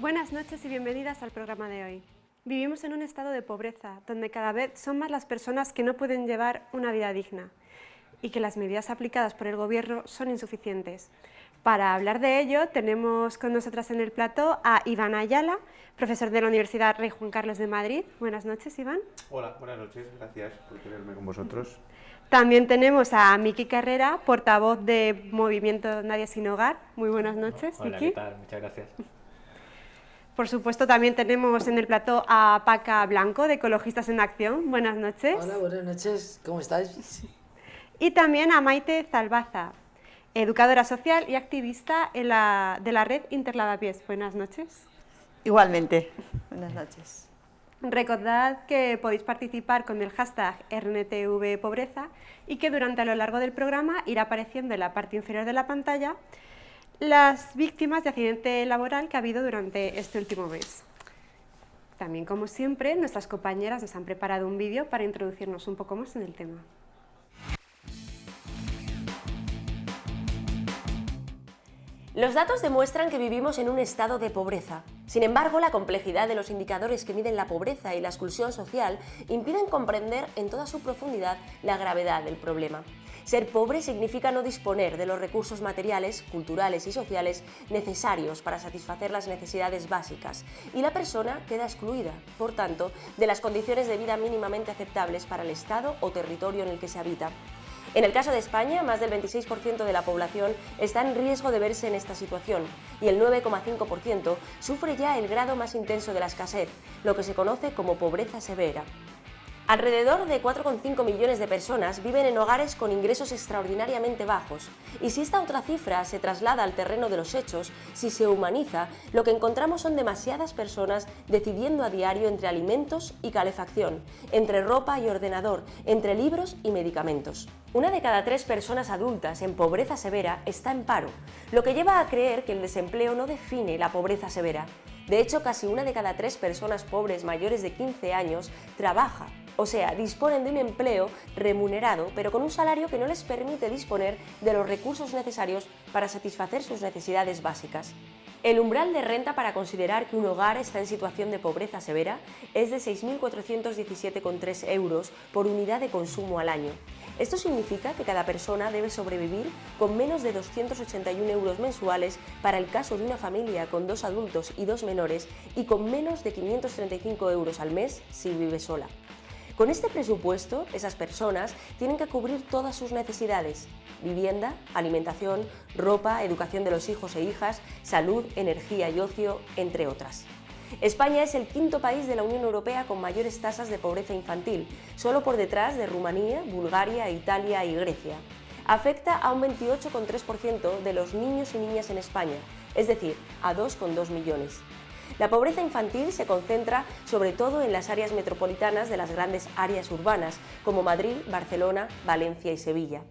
Buenas noches y bienvenidas al programa de hoy. Vivimos en un estado de pobreza, donde cada vez son más las personas que no pueden llevar una vida digna y que las medidas aplicadas por el Gobierno son insuficientes. Para hablar de ello, tenemos con nosotras en el plató a Iván Ayala, profesor de la Universidad Rey Juan Carlos de Madrid. Buenas noches, Iván. Hola, buenas noches, gracias por tenerme con vosotros. También tenemos a Miki Carrera, portavoz de Movimiento Nadie Sin Hogar. Muy buenas noches, Hola, Miki. ¿qué tal? Muchas gracias. Por supuesto, también tenemos en el plató a Paca Blanco, de Ecologistas en Acción. Buenas noches. Hola, buenas noches, ¿cómo estáis? Y también a Maite Zalbaza, educadora social y activista en la, de la red Interlavapiés. Buenas noches. Igualmente. Buenas noches. Recordad que podéis participar con el hashtag RNTVPobreza y que durante a lo largo del programa irá apareciendo en la parte inferior de la pantalla las víctimas de accidente laboral que ha habido durante este último mes. También, como siempre, nuestras compañeras nos han preparado un vídeo para introducirnos un poco más en el tema. Los datos demuestran que vivimos en un estado de pobreza. Sin embargo, la complejidad de los indicadores que miden la pobreza y la exclusión social impiden comprender en toda su profundidad la gravedad del problema. Ser pobre significa no disponer de los recursos materiales, culturales y sociales necesarios para satisfacer las necesidades básicas y la persona queda excluida, por tanto, de las condiciones de vida mínimamente aceptables para el Estado o territorio en el que se habita. En el caso de España, más del 26% de la población está en riesgo de verse en esta situación y el 9,5% sufre ya el grado más intenso de la escasez, lo que se conoce como pobreza severa. Alrededor de 4,5 millones de personas viven en hogares con ingresos extraordinariamente bajos, y si esta otra cifra se traslada al terreno de los hechos, si se humaniza, lo que encontramos son demasiadas personas decidiendo a diario entre alimentos y calefacción, entre ropa y ordenador, entre libros y medicamentos. Una de cada tres personas adultas en pobreza severa está en paro, lo que lleva a creer que el desempleo no define la pobreza severa. De hecho, casi una de cada tres personas pobres mayores de 15 años trabaja o sea, disponen de un empleo remunerado, pero con un salario que no les permite disponer de los recursos necesarios para satisfacer sus necesidades básicas. El umbral de renta para considerar que un hogar está en situación de pobreza severa es de 6.417,3 euros por unidad de consumo al año. Esto significa que cada persona debe sobrevivir con menos de 281 euros mensuales para el caso de una familia con dos adultos y dos menores y con menos de 535 euros al mes si vive sola. Con este presupuesto, esas personas tienen que cubrir todas sus necesidades, vivienda, alimentación, ropa, educación de los hijos e hijas, salud, energía y ocio, entre otras. España es el quinto país de la Unión Europea con mayores tasas de pobreza infantil, solo por detrás de Rumanía, Bulgaria, Italia y Grecia. Afecta a un 28,3% de los niños y niñas en España, es decir, a 2,2 millones. La pobreza infantil se concentra sobre todo en las áreas metropolitanas de las grandes áreas urbanas, como Madrid, Barcelona, Valencia y Sevilla.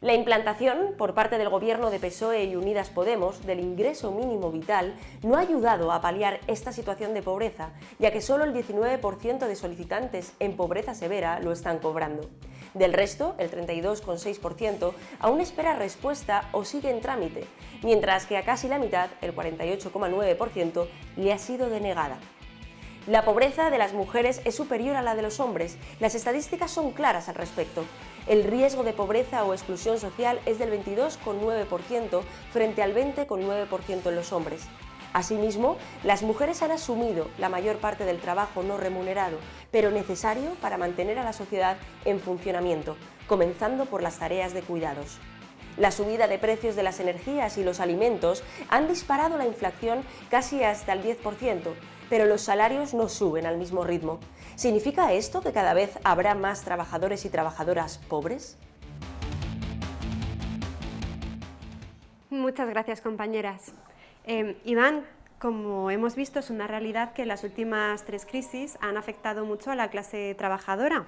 La implantación, por parte del gobierno de PSOE y Unidas Podemos, del ingreso mínimo vital no ha ayudado a paliar esta situación de pobreza, ya que solo el 19% de solicitantes en pobreza severa lo están cobrando. Del resto, el 32,6%, aún espera respuesta o sigue en trámite, mientras que a casi la mitad, el 48,9%, le ha sido denegada. La pobreza de las mujeres es superior a la de los hombres. Las estadísticas son claras al respecto. El riesgo de pobreza o exclusión social es del 22,9% frente al 20,9% en los hombres. Asimismo, las mujeres han asumido la mayor parte del trabajo no remunerado, pero necesario para mantener a la sociedad en funcionamiento, comenzando por las tareas de cuidados. La subida de precios de las energías y los alimentos han disparado la inflación casi hasta el 10%, pero los salarios no suben al mismo ritmo. ¿Significa esto que cada vez habrá más trabajadores y trabajadoras pobres? Muchas gracias, compañeras. Eh, Iván, como hemos visto, es una realidad que las últimas tres crisis han afectado mucho a la clase trabajadora.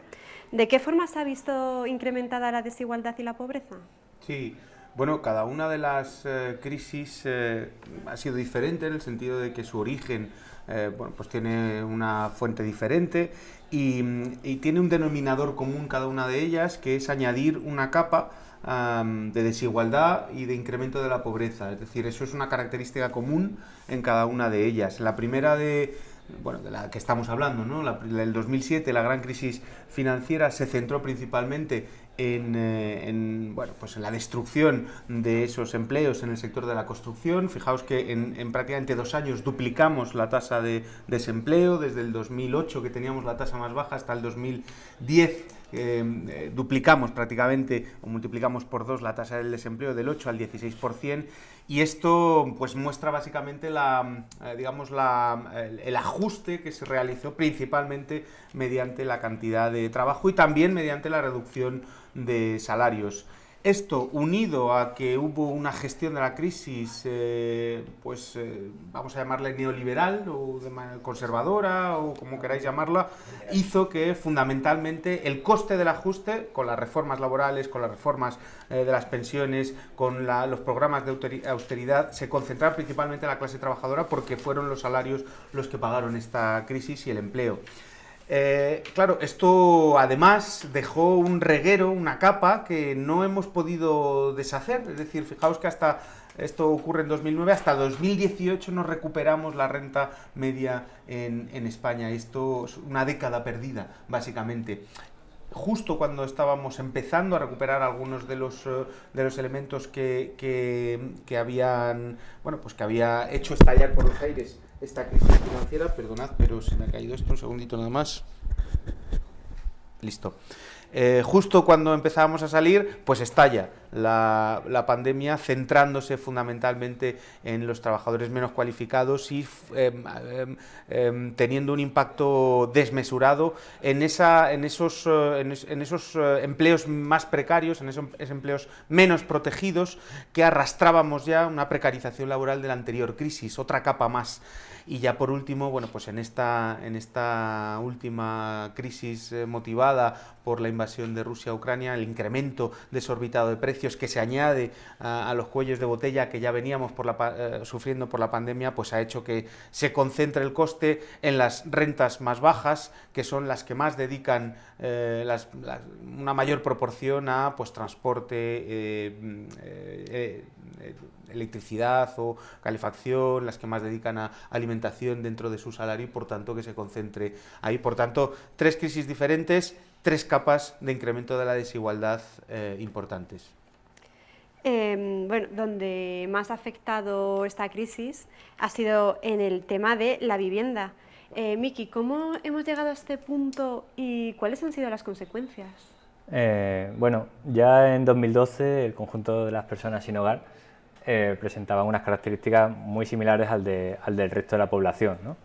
¿De qué forma se ha visto incrementada la desigualdad y la pobreza? Sí, Bueno, cada una de las eh, crisis eh, ha sido diferente en el sentido de que su origen eh, bueno, pues tiene una fuente diferente y, y, tiene un denominador común cada una de ellas, que es añadir una capa de desigualdad y de incremento de la pobreza. Es decir, eso es una característica común en cada una de ellas. La primera de, bueno, de la que estamos hablando, ¿no? La, el 2007, la gran crisis financiera, se centró principalmente en, eh, en, bueno, pues en la destrucción de esos empleos en el sector de la construcción. Fijaos que en, en, prácticamente dos años duplicamos la tasa de desempleo, desde el 2008 que teníamos la tasa más baja hasta el 2010 eh, duplicamos prácticamente o multiplicamos por dos la tasa del desempleo del 8 al 16% y esto pues muestra básicamente la, eh, digamos la, el, ajuste que se realizó principalmente mediante la cantidad de trabajo y también mediante la reducción de salarios. Esto, unido a que hubo una gestión de la crisis, eh, pues eh, vamos a llamarla neoliberal o conservadora o como queráis llamarla, hizo que fundamentalmente el coste del ajuste, con las reformas laborales, con las reformas eh, de las pensiones, con la, los programas de austeridad, se concentrara principalmente en la clase trabajadora porque fueron los salarios los que pagaron esta crisis y el empleo. Eh, claro, esto además dejó un reguero, una capa que no hemos podido deshacer, es decir, fijaos que hasta esto ocurre en 2009, hasta 2018 no recuperamos la renta media en, España, esto es una década perdida, básicamente. Justo cuando estábamos empezando a recuperar algunos de los, de los elementos que, que, que, habían, bueno, pues que había hecho estallar por los aires esta crisis financiera. Perdonad, pero se me ha caído esto un segundito nada más. Listo. Eh, justo cuando empezábamos a salir, pues estalla la, la, pandemia centrándose fundamentalmente en los trabajadores menos cualificados y eh, eh, teniendo un impacto desmesurado en, esa, en esos, es, en esos empleos más precarios, en esos empleos menos protegidos que arrastrábamos ya una precarización laboral de la anterior crisis, otra capa más. Y ya por último, bueno, pues en esta, en esta última crisis eh, motivada por la invasión de Rusia a Ucrania, el incremento desorbitado de precios que se añade a, los cuellos de botella que ya veníamos por la, eh, sufriendo por la pandemia, pues ha hecho que se concentre el coste en las rentas más bajas, que son las que más dedican eh, una mayor proporción a pues, transporte, eh, eh, electricidad o calefacción, las que más dedican a alimentación dentro de su salario y por tanto que se concentre ahí. Por tanto, tres crisis diferentes, tres capas de incremento de la desigualdad importantes. Eh, bueno, donde más ha afectado esta crisis ha sido en el tema de la vivienda. Eh, Miki, ¿cómo hemos llegado a este punto y cuáles han sido las consecuencias? Eh, bueno, ya en 2012 el conjunto de las personas sin hogar eh, presentaban unas características muy similares al, de, al del resto de la población. ¿no?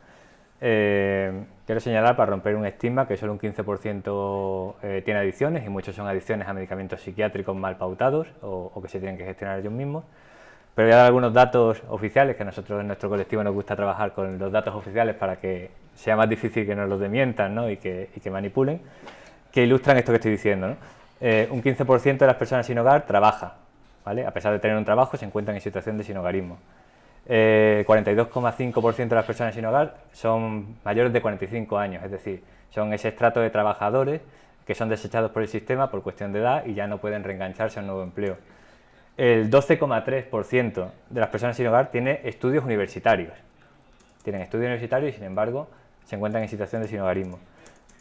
Eh, quiero señalar, para romper un estigma, que solo un 15% eh, tiene adicciones y muchos son adicciones a medicamentos psiquiátricos mal pautados o, o, que se tienen que gestionar ellos mismos. Pero voy a dar algunos datos oficiales, que a nosotros en nuestro colectivo nos gusta trabajar con los datos oficiales para que sea más difícil que nos los demientan ¿no? y, que, y, que, manipulen, que ilustran esto que estoy diciendo. ¿no? Eh, un 15% de las personas sin hogar trabaja, ¿vale? a pesar de tener un trabajo se encuentran en situación de sin hogarismo. Eh, 42,5% de las personas sin hogar son mayores de 45 años, es decir, son ese estrato de trabajadores que son desechados por el sistema por cuestión de edad y ya no pueden reengancharse a un nuevo empleo. El 12,3% de las personas sin hogar tiene estudios universitarios. Tienen estudios universitarios y, sin embargo, se encuentran en situación de sin hogarismo.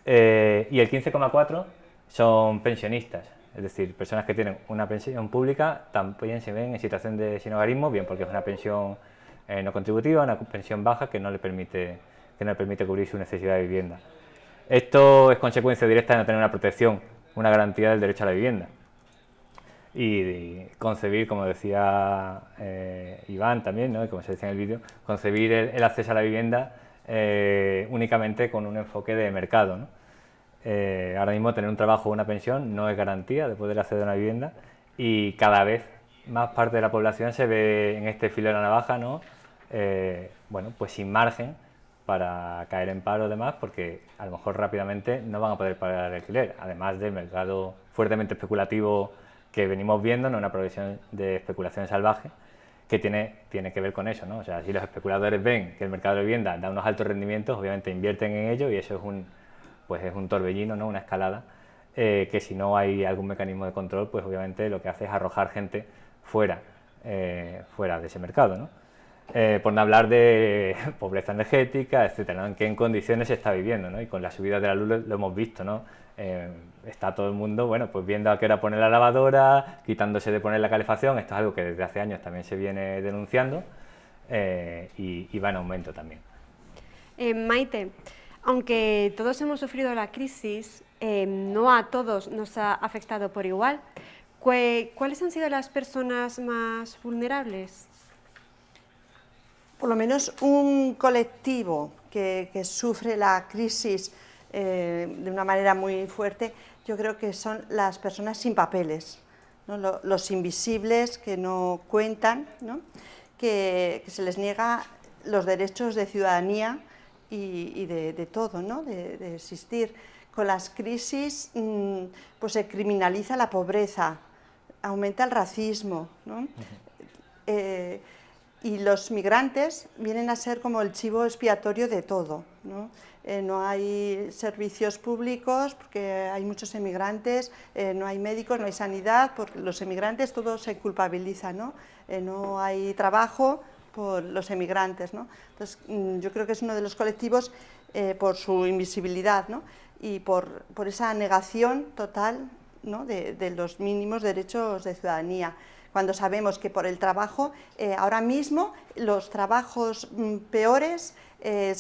Eh, y el 15,4% son pensionistas, es decir, personas que tienen una pensión pública también se ven en situación de sin hogarismo, bien porque es una pensión eh, no contributiva, una pensión baja que no, le permite, que no le permite cubrir su necesidad de vivienda. Esto es consecuencia directa de no tener una protección, una garantía del derecho a la vivienda y concebir, como decía eh, Iván también, ¿no? y como se decía en el vídeo, concebir el, el, acceso a la vivienda eh, únicamente con un enfoque de mercado. ¿no? Eh, ahora mismo tener un trabajo o una pensión no es garantía de poder acceder a una vivienda y cada vez más parte de la población se ve en este filo de la navaja, ¿no? Eh, bueno, pues sin margen para caer en paro demás porque a lo mejor rápidamente no van a poder pagar el alquiler, además del mercado fuertemente especulativo que venimos viendo, ¿no? una progresión de especulación salvaje que tiene, tiene que ver con eso. ¿no? O sea, si los especuladores ven que el mercado de vivienda da unos altos rendimientos, obviamente invierten en ello y eso es un, pues es un torbellino, ¿no? una escalada, eh, que si no hay algún mecanismo de control, pues obviamente lo que hace es arrojar gente fuera, eh, fuera de ese mercado. ¿no? Eh, por no hablar de pobreza energética, etcétera, en qué condiciones se está viviendo, ¿no? y con la subida de la luz lo, hemos visto, ¿no? está todo el mundo, bueno, pues viendo a qué hora poner la lavadora, quitándose de poner la calefacción, esto es algo que desde hace años también se viene denunciando y, y, va en aumento también. Maite, aunque todos hemos sufrido la crisis, eh, no a todos nos ha afectado por igual. ¿Cuáles han sido las personas más vulnerables? Por lo menos un colectivo que, sufre la crisis eh, de una manera muy fuerte, yo creo que son las personas sin papeles, los invisibles que no cuentan, Que, que se les niega los derechos de ciudadanía y, de, todo, ¿no? de, existir. Con las crisis mm, pues se criminaliza la pobreza, aumenta el racismo. Eh, y los migrantes vienen a ser como el chivo expiatorio de todo. ¿no? Eh, no hay servicios públicos porque hay muchos emigrantes, eh, no hay médicos, no hay sanidad, por los emigrantes todo se culpabiliza, ¿no? no hay trabajo, por los emigrantes. ¿no? Entonces, mm, yo creo que es uno de los colectivos eh, por su invisibilidad ¿no? y por, por, esa negación total ¿no? de, los mínimos derechos de ciudadanía. Cuando sabemos que por el trabajo, eh, ahora mismo los trabajos mm, peores, eh,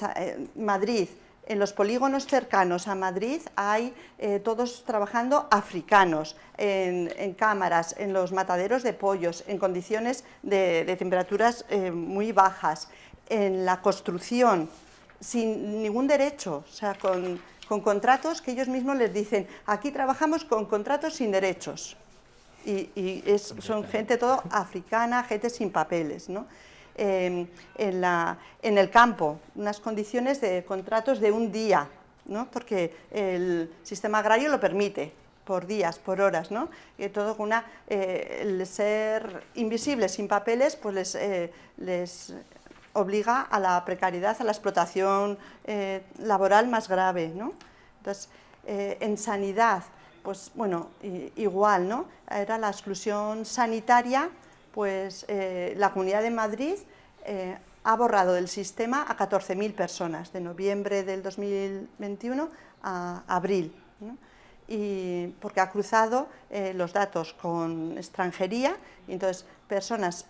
Madrid, en los polígonos cercanos a Madrid hay eh, todos trabajando africanos, en, cámaras, en los mataderos de pollos, en condiciones de, temperaturas eh, muy bajas, en la construcción, sin ningún derecho, o sea, con, contratos que ellos mismos les dicen, aquí trabajamos con contratos sin derechos. Y, son gente todo africana, gente sin papeles, ¿no? En, el campo, unas condiciones de contratos de un día, ¿no? porque el sistema agrario lo permite, por días, por horas, ¿no? Y todo una, eh, el ser invisibles, sin papeles, pues les, eh, les, obliga a la precariedad, a la explotación eh, laboral más grave, ¿no? Entonces, en sanidad, pues bueno, igual, ¿no? Era la exclusión sanitaria, pues eh, la Comunidad de Madrid eh, ha borrado del sistema a 14.000 personas, de noviembre del 2021 a abril, y porque ha cruzado eh, los datos con extranjería, y entonces personas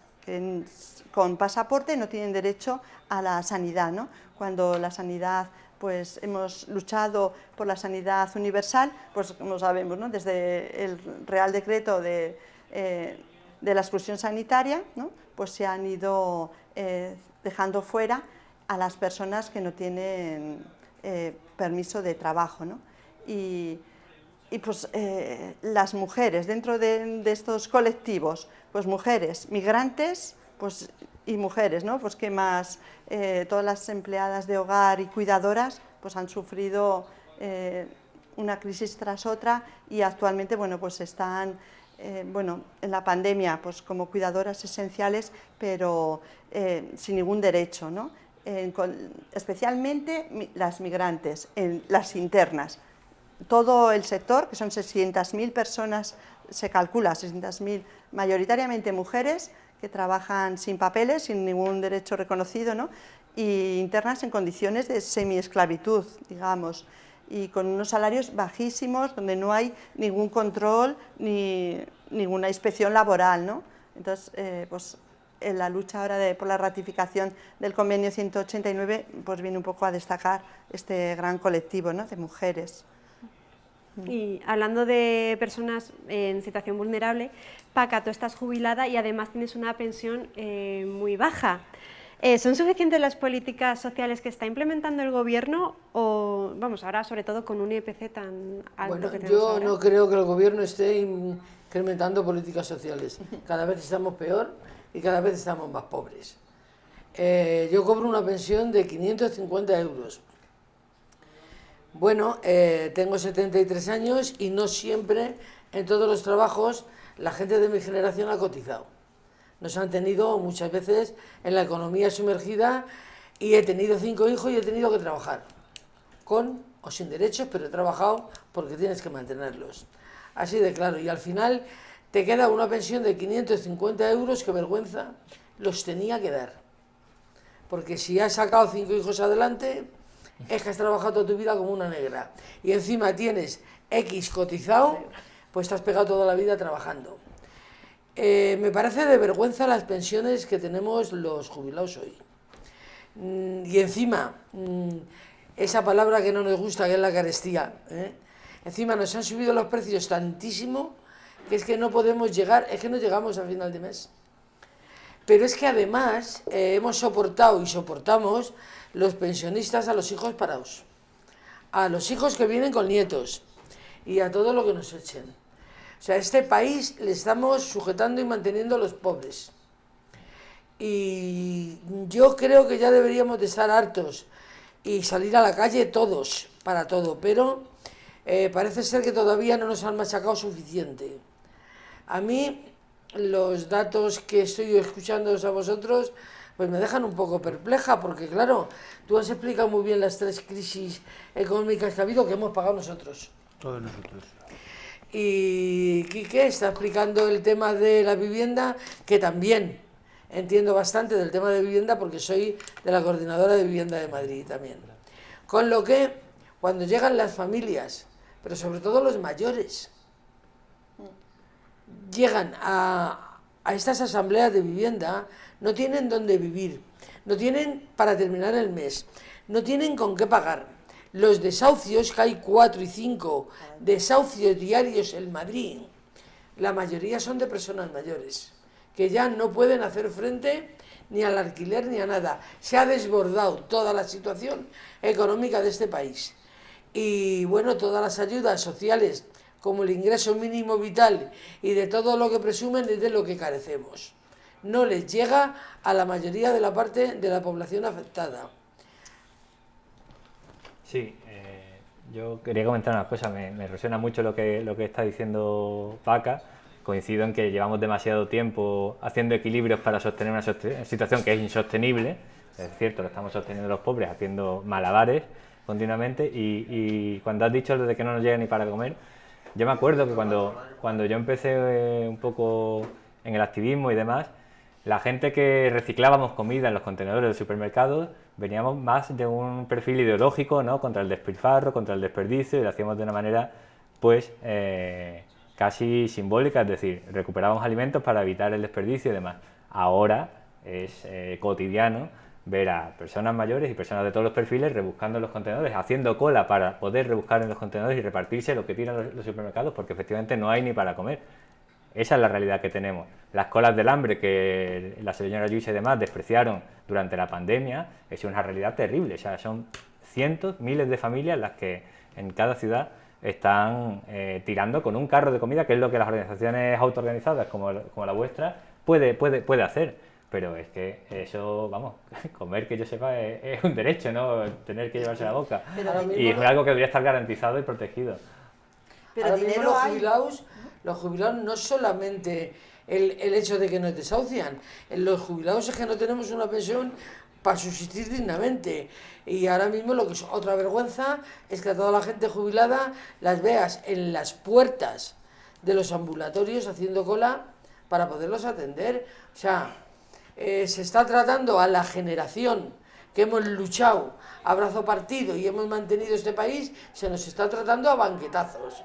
con pasaporte no tienen derecho a la sanidad, ¿no? cuando la sanidad pues hemos luchado por la sanidad universal, pues como sabemos, ¿no? desde el Real Decreto de, de la exclusión sanitaria, pues se han ido eh, dejando fuera a las personas que no tienen eh, permiso de trabajo. Y, pues eh, las mujeres dentro de, estos colectivos, pues mujeres migrantes pues, y mujeres, ¿no? pues que más todas las empleadas de hogar y cuidadoras pues han sufrido una crisis tras otra y actualmente bueno, pues están eh, bueno, en la pandemia pues como cuidadoras esenciales, pero eh, sin ningún derecho, ¿no? especialmente las migrantes, en las internas. Todo el sector, que son 600.000 personas, se calcula 600.000, mayoritariamente mujeres, que trabajan sin papeles, sin ningún derecho reconocido, ¿no? y internas en condiciones de semi-esclavitud, digamos y con unos salarios bajísimos, donde no hay ningún control ni ninguna inspección laboral. ¿no? Entonces, eh, pues, en la lucha ahora de, por la ratificación del convenio 189 pues viene un poco a destacar este gran colectivo ¿no? de mujeres. Y hablando de personas en situación vulnerable, Paca, tú estás jubilada y además tienes una pensión eh, muy baja. Eh, ¿Son suficientes las políticas sociales que está implementando el gobierno o, vamos, ahora sobre todo con un IPC tan alto que tenemos Yo no creo que el gobierno esté incrementando políticas sociales. Cada vez estamos peor y cada vez estamos más pobres. Eh, yo cobro una pensión de 550 euros. Bueno, eh, tengo 73 años y no siempre en todos los trabajos la gente de mi generación ha cotizado. Nos han tenido muchas veces en la economía sumergida y he tenido cinco hijos y he tenido que trabajar. Con o sin derechos, pero he trabajado porque tienes que mantenerlos. Así de claro. Y al final te queda una pensión de 550 euros que vergüenza los tenía que dar. Porque si has sacado cinco hijos adelante, es que has trabajado tu vida como una negra. Y encima tienes X cotizado, pues te has pegado toda la vida trabajando. Eh, me parece de vergüenza las pensiones que tenemos los jubilados hoy. Mm, y encima, mm, esa palabra que no nos gusta, que es la carestía. ¿eh? Encima nos han subido los precios tantísimo que es que no podemos llegar, es que no llegamos al final de mes. Pero es que además eh, hemos soportado y soportamos los pensionistas a los hijos parados, a los hijos que vienen con nietos y a todo lo que nos echen. O sea, a este país le estamos sujetando y manteniendo a los pobres. Y yo creo que ya deberíamos de estar hartos y salir a la calle todos, para todo, pero eh, parece ser que todavía no nos han machacado suficiente. A mí los datos que estoy escuchando a vosotros pues me dejan un poco perpleja, porque claro, tú has explicado muy bien las tres crisis económicas que ha habido que hemos pagado nosotros. Todos nosotros. Y Quique está explicando el tema de la vivienda, que también entiendo bastante del tema de vivienda porque soy de la Coordinadora de Vivienda de Madrid también. Con lo que, cuando llegan las familias, pero sobre todo los mayores, llegan a, a estas asambleas de vivienda, no tienen dónde vivir, no tienen para terminar el mes, no tienen con qué pagar. Los desahucios, que hay cuatro y cinco desahucios diarios en Madrid, la mayoría son de personas mayores que ya no pueden hacer frente ni al alquiler ni a nada. Se ha desbordado toda la situación económica de este país. Y bueno, todas las ayudas sociales, como el ingreso mínimo vital y de todo lo que presumen, es de lo que carecemos. No les llega a la mayoría de la parte de la población afectada. Sí, eh, yo quería comentar una cosa, me, me, resuena mucho lo que, lo que está diciendo Paca coincido en que llevamos demasiado tiempo haciendo equilibrios para sostener una situación que es insostenible. Es cierto, lo estamos sosteniendo los pobres haciendo malabares continuamente y, cuando has dicho lo de que no nos llega ni para comer, yo me acuerdo que cuando, cuando yo empecé eh, un poco en el activismo y demás, la gente que reciclábamos comida en los contenedores del supermercado veníamos más de un perfil ideológico, ¿no? Contra el despilfarro, contra el desperdicio y lo hacíamos de una manera, pues, eh, casi simbólica, es decir, recuperábamos alimentos para evitar el desperdicio y demás. Ahora es eh, cotidiano ver a personas mayores y personas de todos los perfiles rebuscando en los contenedores, haciendo cola para poder rebuscar en los contenedores y repartirse lo que tiran los, supermercados porque efectivamente no hay ni para comer. Esa es la realidad que tenemos. Las colas del hambre que la señora Luis y demás despreciaron durante la pandemia es una realidad terrible. O sea, son cientos, miles de familias las que en cada ciudad están eh, tirando con un carro de comida, que es lo que las organizaciones autoorganizadas como, como la vuestra puede, puede, puede hacer. Pero es que eso, vamos, comer que yo sepa es, un derecho, ¿no? Tener que llevarse la boca. y es algo que debería estar garantizado y protegido. Pero dinero los jubilados, los jubilados no solamente el, el, hecho de que nos desahucian, los jubilados es que no tenemos una pensión para subsistir dignamente. Y ahora mismo lo que es otra vergüenza es que a toda la gente jubilada las veas en las puertas de los ambulatorios haciendo cola para poderlos atender. O sea, eh, se está tratando a la generación que hemos luchado a brazo partido y hemos mantenido este país, se nos está tratando a banquetazos.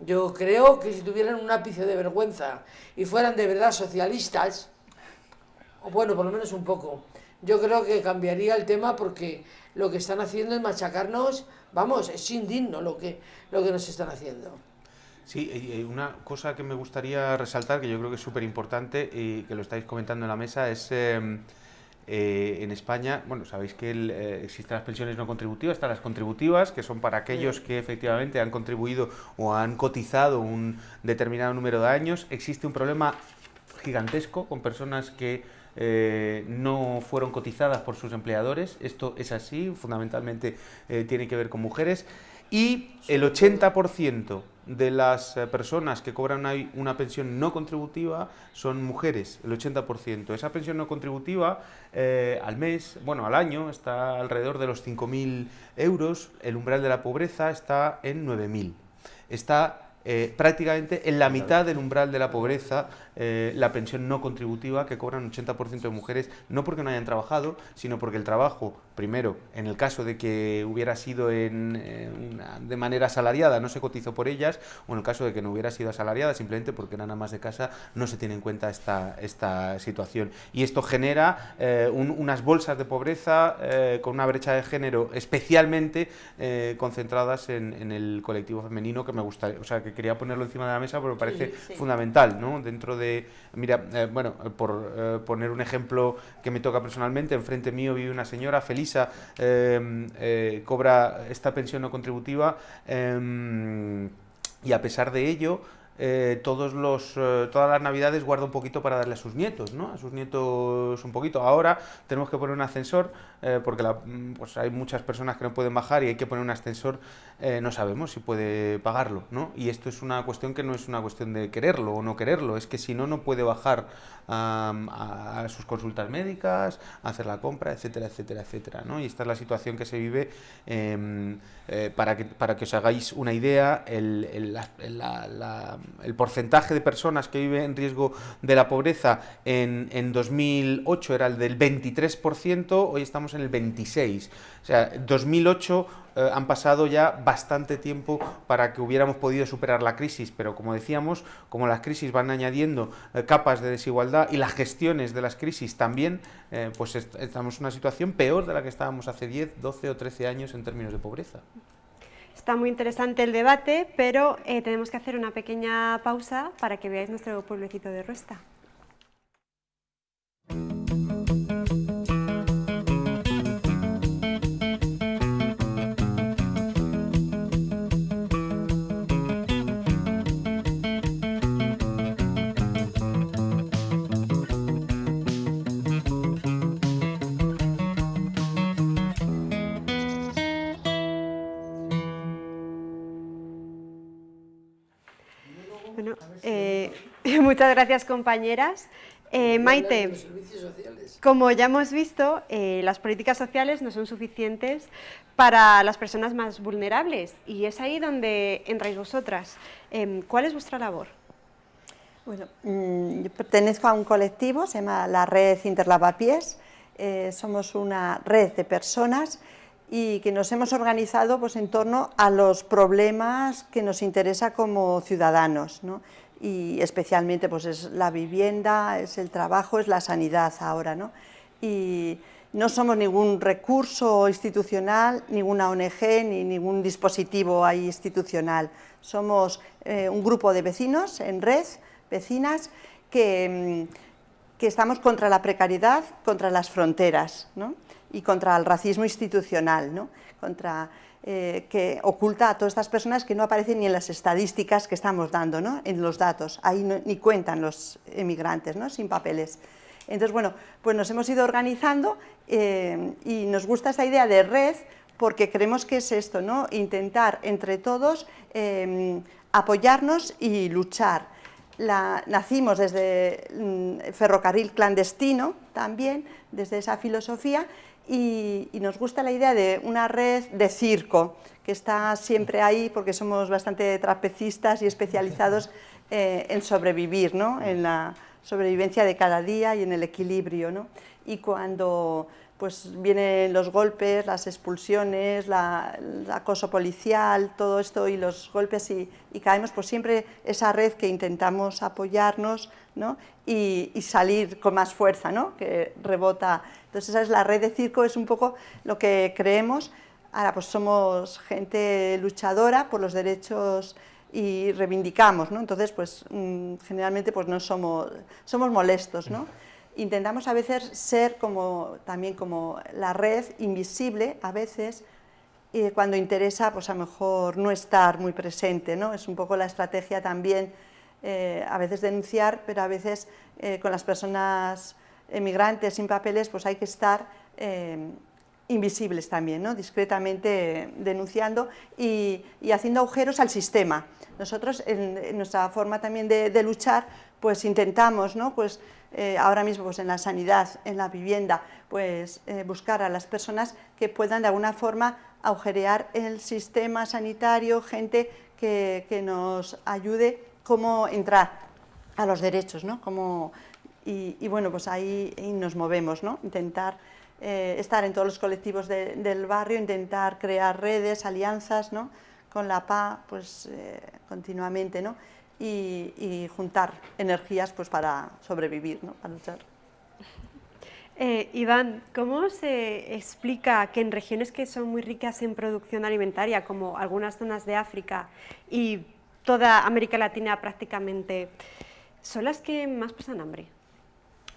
Yo creo que si tuvieran un ápice de vergüenza y fueran de verdad socialistas, o bueno, por lo menos un poco, yo creo que cambiaría el tema porque lo que están haciendo es machacarnos, vamos, es indigno lo que, lo que nos están haciendo. Sí, una cosa que me gustaría resaltar, que yo creo que es súper importante y que lo estáis comentando en la mesa, es em, eh, en España, bueno, sabéis que eh, existen las pensiones no contributivas, están las contributivas, que son para aquellos que efectivamente han contribuido o han cotizado un determinado número de años. Existe un problema gigantesco con personas que eh, no fueron cotizadas por sus empleadores. Esto es así, fundamentalmente tiene que ver con mujeres. y el 80% de las eh, personas que cobran una, una, pensión no contributiva son mujeres, el 80%. Esa pensión no contributiva eh, al mes, bueno, al año, está alrededor de los 5.000 euros, el umbral de la pobreza está en 9.000. Está eh, prácticamente en la mitad del umbral de la pobreza eh, la pensión no contributiva que cobran un 80% de mujeres, no porque no hayan trabajado, sino porque el trabajo, primero, en el caso de que hubiera sido en, de manera asalariada, no se cotizó por ellas, o en el caso de que no hubiera sido asalariada, simplemente porque eran más de casa, no se tiene en cuenta esta, esta situación. Y esto genera eh, unas bolsas de pobreza eh, con una brecha de género especialmente concentradas en, el colectivo femenino que me gustaría, o sea, que quería ponerlo encima de la mesa porque me parece fundamental, ¿no? Dentro de mira, eh, bueno, por eh, poner un ejemplo que me toca personalmente, enfrente mío vive una señora, Felisa, eh, cobra esta pensión no contributiva y a pesar de ello, todos los, todas las navidades guarda un poquito para darle a sus nietos, ¿no? A sus nietos un poquito. Ahora tenemos que poner un ascensor porque pues hay muchas personas que no pueden bajar y hay que poner un ascensor eh, no sabemos si puede pagarlo, ¿no? Y esto es una cuestión que no es una cuestión de quererlo o no quererlo, es que si no, no puede bajar a, sus consultas médicas, hacer la compra, etcétera, etcétera, etcétera, ¿no? Y esta es la situación que se vive, em, eh, para, que, para que os hagáis una idea, el, el, porcentaje de personas que viven en riesgo de la pobreza en, en 2008 era el del 23%, hoy estamos en el 26%. O sea, 2008 eh, han pasado ya bastante tiempo para que hubiéramos podido superar la crisis, pero como decíamos, como las crisis van añadiendo eh, capas de desigualdad y las gestiones de las crisis también, eh, pues estamos en una situación peor de la que estábamos hace 10, 12 o 13 años en términos de pobreza. Está muy interesante el debate, pero tenemos que hacer una pequeña pausa para que veáis nuestro pueblecito de Ruesta. Muchas gracias, compañeras. Eh, Maite, como ya hemos visto, eh, las políticas sociales no son suficientes para las personas más vulnerables y es ahí donde entráis vosotras. Em, ¿Cuál es vuestra labor? Bueno, mm, yo pertenezco a un colectivo, se llama la Red Interlavapiés. Eh, somos una red de personas y que nos hemos organizado pues, en torno a los problemas que nos interesa como ciudadanos. ¿no? Y especialmente pues es la vivienda, es el trabajo, es la sanidad ahora. ¿no? Y no somos ningún recurso institucional, ninguna ONG ni ningún dispositivo ahí institucional. Somos eh, un grupo de vecinos en red, vecinas, que, mm, que estamos contra la precariedad, contra las fronteras ¿no? y contra el racismo institucional, ¿no? contra eh, que oculta a todas estas personas que no aparecen ni en las estadísticas que estamos dando, ¿no? en los datos, ahí ni cuentan los emigrantes, ¿no? sin papeles. Entonces, bueno, pues nos hemos ido organizando eh, y nos gusta esta idea de red porque creemos que es esto, ¿no? intentar entre todos em, apoyarnos y luchar. Nacimos desde mm, ferrocarril clandestino también, desde esa filosofía, y, nos gusta la idea de una red de circo, que está siempre ahí porque somos bastante trapecistas y especializados eh, en sobrevivir, ¿no? en la sobrevivencia de cada día y en el equilibrio. ¿no? Y cuando pues, vienen los golpes, las expulsiones, el acoso policial, todo esto y los golpes y, caemos, pues siempre esa red que intentamos apoyarnos ¿no? y, y, salir con más fuerza, ¿no? que rebota entonces esa es la red de circo, es un poco lo que creemos. Ahora pues somos gente luchadora por los derechos y reivindicamos, ¿no? Entonces pues mm, generalmente pues no somos, somos molestos, ¿no? Intentamos a veces ser como, también como la red invisible, a veces, y cuando interesa, pues a lo mejor no estar muy presente, ¿no? Es un poco la estrategia también, eh, a veces denunciar, pero a veces eh, con las personas emigrantes sin papeles, pues hay que estar eh, invisibles también, ¿no? discretamente denunciando y, haciendo agujeros al sistema. Nosotros, en, nuestra forma también de, luchar, pues intentamos, ¿no? pues, eh, ahora mismo pues, en la sanidad, en la vivienda, pues eh, buscar a las personas que puedan de alguna forma agujerear el sistema sanitario, gente que, nos ayude cómo entrar a los derechos, ¿no? y, bueno, pues ahí, nos movemos, ¿no? intentar eh, estar en todos los colectivos del barrio, intentar crear redes, alianzas ¿no? con la PA pues, continuamente ¿no? Y, juntar energías pues, para sobrevivir, ¿no? para luchar. Eh, Iván, ¿cómo se explica que en regiones que son muy ricas en producción alimentaria, como algunas zonas de África y toda América Latina prácticamente, son las que más pasan hambre?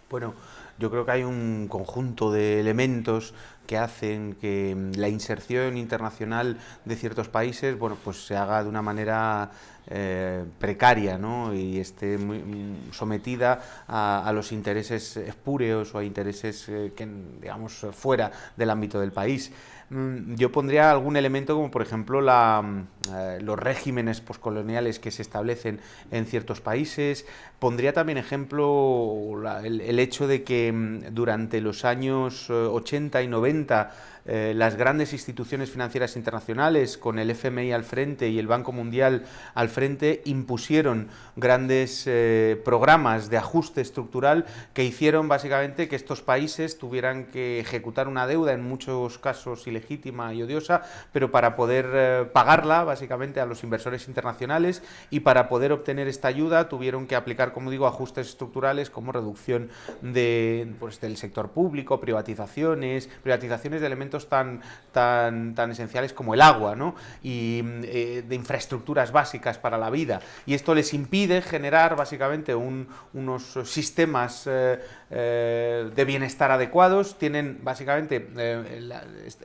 Bueno, yo creo que hay un conjunto de elementos que hacen que la inserción internacional de ciertos países bueno, pues se haga de una manera eh, precaria ¿no? y esté muy, mm, sometida a, los intereses espúreos o a intereses eh, que, digamos, fuera del ámbito del país. Mm, yo pondría algún elemento como por ejemplo la, mm, eh, los regímenes poscoloniales que se establecen en ciertos países. Pondría también ejemplo el, hecho de que durante los años 80 y 90 eh, las grandes instituciones financieras internacionales, con el FMI al frente y el Banco Mundial al frente, impusieron grandes eh, programas de ajuste estructural que hicieron básicamente que estos países tuvieran que ejecutar una deuda, en muchos casos ilegítima y odiosa, pero para poder eh, pagarla básicamente a los inversores internacionales y para poder obtener esta ayuda tuvieron que aplicar, como digo, ajustes estructurales como reducción de, pues, del sector público, privatizaciones, privatizaciones de elementos tan, tan, tan esenciales como el agua ¿no? y eh, de infraestructuras básicas para la vida. Y esto les impide generar básicamente unos sistemas eh, eh, de bienestar adecuados, tienen básicamente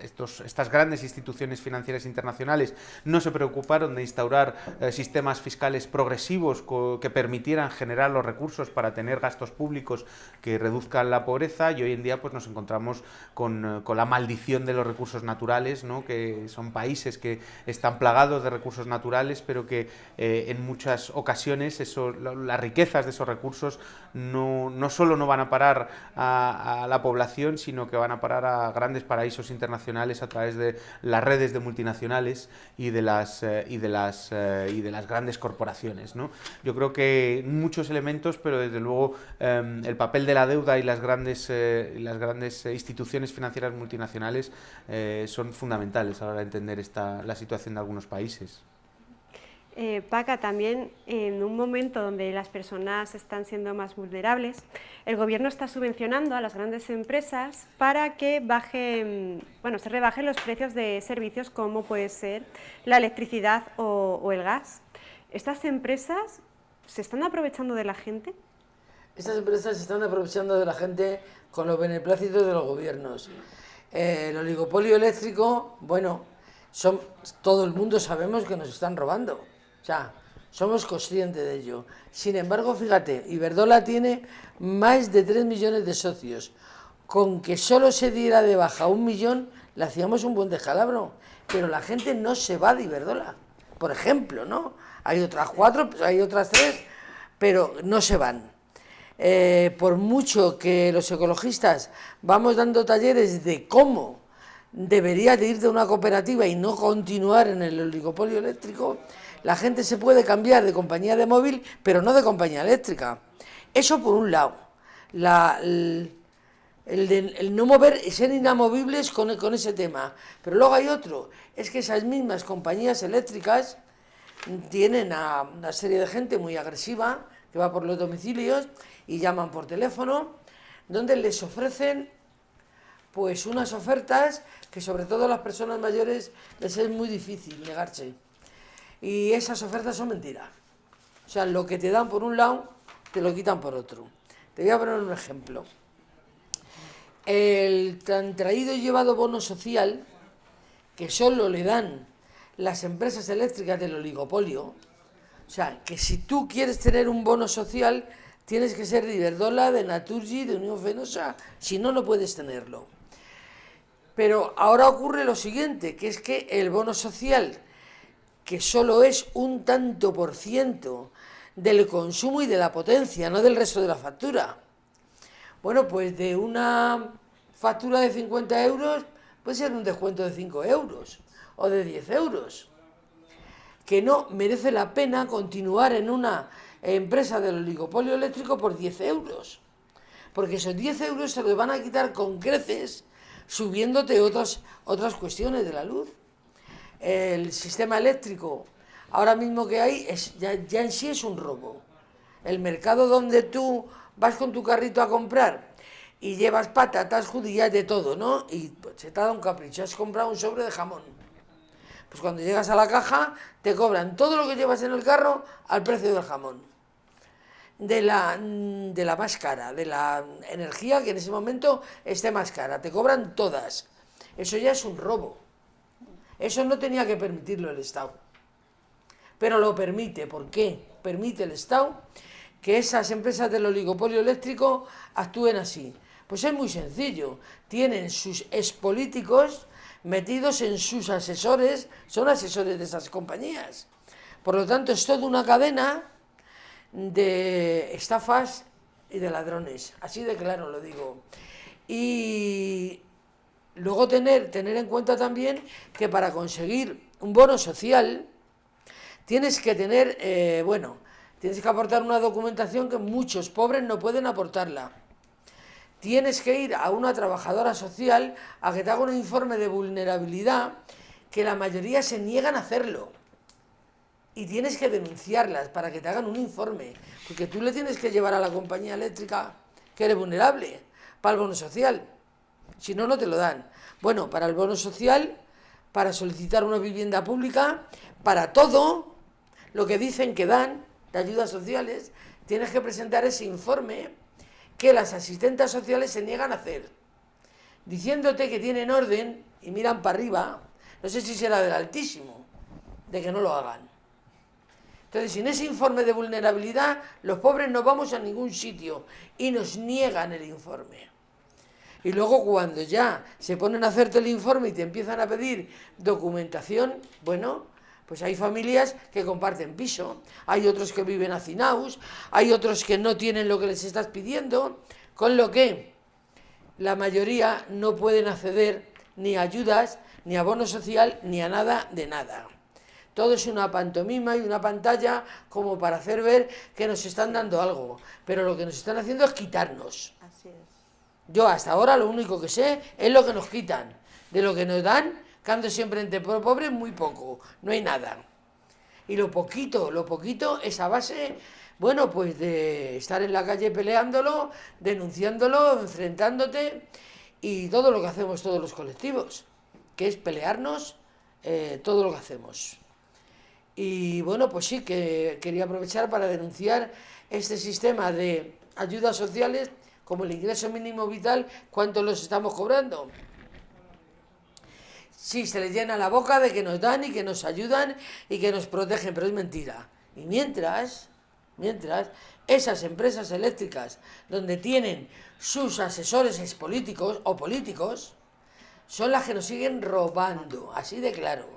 estos, estas grandes instituciones financieras internacionales no se preocuparon de instaurar sistemas fiscales progresivos que permitieran generar los recursos para tener gastos públicos que reduzcan la pobreza y hoy en día pues nos encontramos con, con la maldición de los recursos naturales, ¿no? que son países que están plagados de recursos naturales, pero que eh, en muchas ocasiones eso, las riquezas de esos recursos no, no solo no van a parar a, la población, sino que van a parar a grandes paraísos internacionales a través de las redes de multinacionales y de las, eh, y de las, eh, y de las grandes corporaciones. ¿no? Yo creo que muchos elementos, pero desde luego em, el papel de la deuda y las grandes, las grandes instituciones financieras multinacionales eh, son fundamentales a la hora de entender esta, la situación de algunos países. Eh, Paca, también en un momento donde las personas están siendo más vulnerables, el gobierno está subvencionando a las grandes empresas para que bajen, bueno, se rebajen los precios de servicios como puede ser la electricidad o, el gas. ¿Estas empresas se están aprovechando de la gente? Estas empresas se están aprovechando de la gente con los beneplácitos de los gobiernos. Eh, el oligopolio eléctrico, bueno, son, todo el mundo sabemos que nos están robando. O sea, somos conscientes de ello. Sin embargo, fíjate, Iberdola tiene más de 3 millones de socios. Con que solo se diera de baja un millón, le hacíamos un buen descalabro. Pero la gente no se va de Iberdola. Por ejemplo, ¿no? Hay otras cuatro, hay otras tres, pero no se van. Eh, por mucho que los ecologistas vamos dando talleres de cómo debería de ir de una cooperativa y no continuar en el oligopolio eléctrico, la gente se puede cambiar de compañía de móvil, pero no de compañía eléctrica. Eso por un lado. el, no mover, ser inamovibles con, con ese tema. Pero luego hay otro, es que esas mismas compañías eléctricas tienen a una serie de gente muy agresiva que va por los domicilios y llaman por teléfono, donde les ofrecen pues unas ofertas que sobre todo a las personas mayores les es muy difícil negarse. Y esas ofertas son mentiras. O sea, lo que te dan por un lado, te lo quitan por otro. Te voy a poner un ejemplo. El tan traído y llevado bono social, que solo le dan las empresas eléctricas del oligopolio, o sea, que si tú quieres tener un bono social, tienes que ser de Iberdola, de Naturgy, de Unión Fenosa, si no, no puedes tenerlo. Pero ahora ocurre lo siguiente, que es que el bono social, que solo es un tanto por ciento del consumo y de la potencia, no del resto de la factura. Bueno, pues de una factura de 50 euros puede ser un descuento de 5 euros o de 10 euros. Que no merece la pena continuar en una empresa del oligopolio eléctrico por 10 euros. Porque esos 10 euros se los van a quitar con creces subiéndote otras, otras cuestiones de la luz. El sistema eléctrico ahora mismo que hay es, ya, ya en sí es un robo. El mercado donde tú vas con tu carrito a comprar y llevas patatas, judías, de todo, ¿no? Y pues, se te ha dado un capricho, has comprado un sobre de jamón. Pues cuando llegas a la caja, te cobran todo lo que llevas en el carro al precio del jamón. De la, de la más cara, de la energía que en ese momento esté más cara. Te cobran todas. Eso ya es un robo. Eso no tenía que permitirlo el Estado pero lo permite. ¿Por qué? Permite el Estado que esas empresas del oligopolio eléctrico actúen así. Pues es muy sencillo. Tienen sus expolíticos metidos en sus asesores, son asesores de esas compañías. Por lo tanto, es toda una cadena de estafas y de ladrones. Así de claro lo digo. Y luego tener, tener en cuenta también que para conseguir un bono social, tienes que tener, eh, bueno, tienes que aportar una documentación que muchos pobres no pueden aportarla. Tienes que ir a una trabajadora social a que te haga un informe de vulnerabilidad que la mayoría se niegan a hacerlo. Y tienes que denunciarlas para que te hagan un informe, porque tú le tienes que llevar a la compañía eléctrica que eres vulnerable para el bono social. Si no, no te lo dan. Bueno, para el bono social, para solicitar una vivienda pública, para todo, lo que dicen que dan de ayudas sociales, tienes que presentar ese informe que las asistentes sociales se niegan a hacer, diciéndote que tienen orden y miran para arriba, no sé si será del Altísimo, de que no lo hagan. Entonces, sin ese informe de vulnerabilidad, los pobres no vamos a ningún sitio y nos niegan el informe. Y luego cuando ya se ponen a hacerte el informe y te empiezan a pedir documentación, bueno, pues hay familias que comparten piso, hay otros que viven hacinados, hay otros que no tienen lo que les estás pidiendo, con lo que la mayoría no pueden acceder ni a ayudas, ni a bono social, ni a nada de nada. Todo es una pantomima y una pantalla como para hacer ver que nos están dando algo, pero lo que nos están haciendo es quitarnos. Yo hasta ahora lo único que sé es lo que nos quitan. De lo que nos dan Cando siempre entre pobres, muy poco, no hay nada. Y lo poquito, lo poquito es a base, bueno, pues de estar en la calle peleándolo, denunciándolo, enfrentándote y todo lo que hacemos todos los colectivos, que es pelearnos eh, todo lo que hacemos. Y bueno, pues sí, que quería aprovechar para denunciar este sistema de ayudas sociales como el ingreso mínimo vital, cuánto los estamos cobrando. Sí, se les llena la boca de que nos dan y que nos ayudan y que nos protegen, pero es mentira. Y mientras, mientras, esas empresas eléctricas donde tienen sus asesores políticos o políticos, son las que nos siguen robando, así de claro.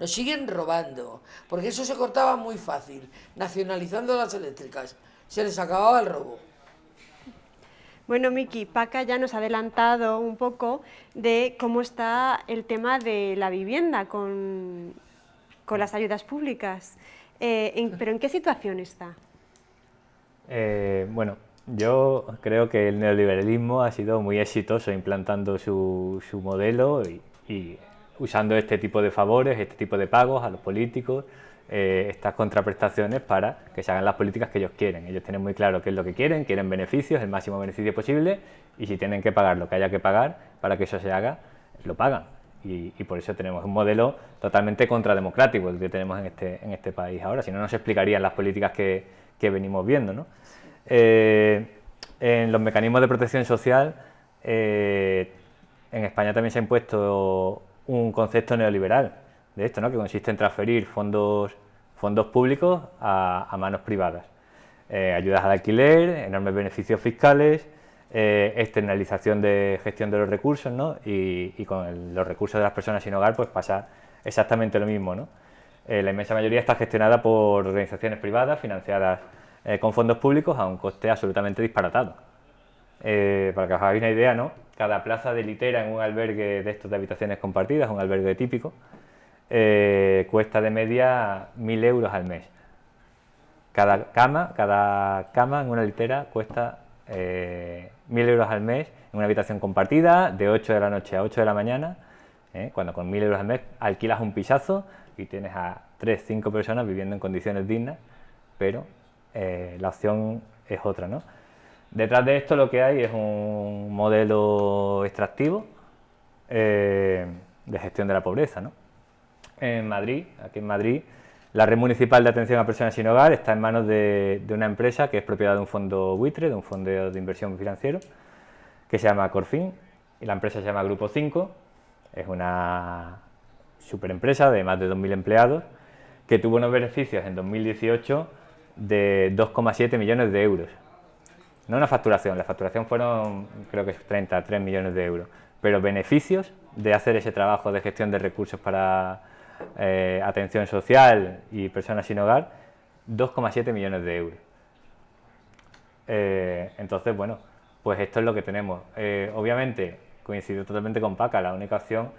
Nos siguen robando, porque eso se cortaba muy fácil, nacionalizando las eléctricas. Se les acababa el robo. Bueno, Miki, Paca ya nos ha adelantado un poco de cómo está el tema de la vivienda con, las ayudas públicas. Eh, ¿Pero en qué situación está? Eh, bueno, yo creo que el neoliberalismo ha sido muy exitoso implantando su, modelo y usando este tipo de favores, este tipo de pagos a los políticos, eh, estas contraprestaciones para que se hagan las políticas que ellos quieren. Ellos tienen muy claro qué es lo que quieren, quieren beneficios, el máximo beneficio posible, y si tienen que pagar lo que haya que pagar para que eso se haga, lo pagan. Y, por eso tenemos un modelo totalmente contrademocrático el que tenemos en este, en este país ahora, si no, no se explicarían las políticas que, que venimos viendo. ¿no? Eh, en los mecanismos de protección social, eh, en España también se ha impuesto un concepto neoliberal, de esto, ¿no? que consiste en transferir fondos, fondos públicos a, manos privadas. Eh, ayudas al alquiler, enormes beneficios fiscales, eh, externalización de gestión de los recursos, ¿no? y, con los recursos de las personas sin hogar pues pasa exactamente lo mismo. ¿no? Eh, la inmensa mayoría está gestionada por organizaciones privadas financiadas eh, con fondos públicos a un coste absolutamente disparatado. para que os hagáis una idea, ¿no? cada plaza de litera en un albergue de estos de habitaciones compartidas, un albergue típico, cuesta de media 1.000 euros al mes. Cada cama, cada cama en una litera cuesta eh, 1.000 euros al mes en una habitación compartida de 8 de la noche a 8 de la mañana, ¿eh? cuando con 1.000 euros al mes alquilas un pisazo y tienes a 3, 5 personas viviendo en condiciones dignas, pero eh, la opción es otra. ¿no? Detrás de esto lo que hay es un modelo extractivo eh, de gestión de la pobreza. ¿no? En Madrid, aquí en Madrid, la red municipal de atención a personas sin hogar está en manos de, una empresa que es propiedad de un fondo buitre, de un fondo de inversión financiero, que se llama Corfin, y la empresa se llama Grupo 5, es una superempresa de más de 2.000 empleados, que tuvo unos beneficios en 2018 de 2,7 millones de euros. No una facturación, la facturación fueron creo que 33 millones de euros, pero beneficios de hacer ese trabajo de gestión de recursos para eh, atención social y personas sin hogar, 2,7 millones de euros. Eh, entonces, bueno, pues esto es lo que tenemos. Eh, obviamente, coincido totalmente con Paca, la única opción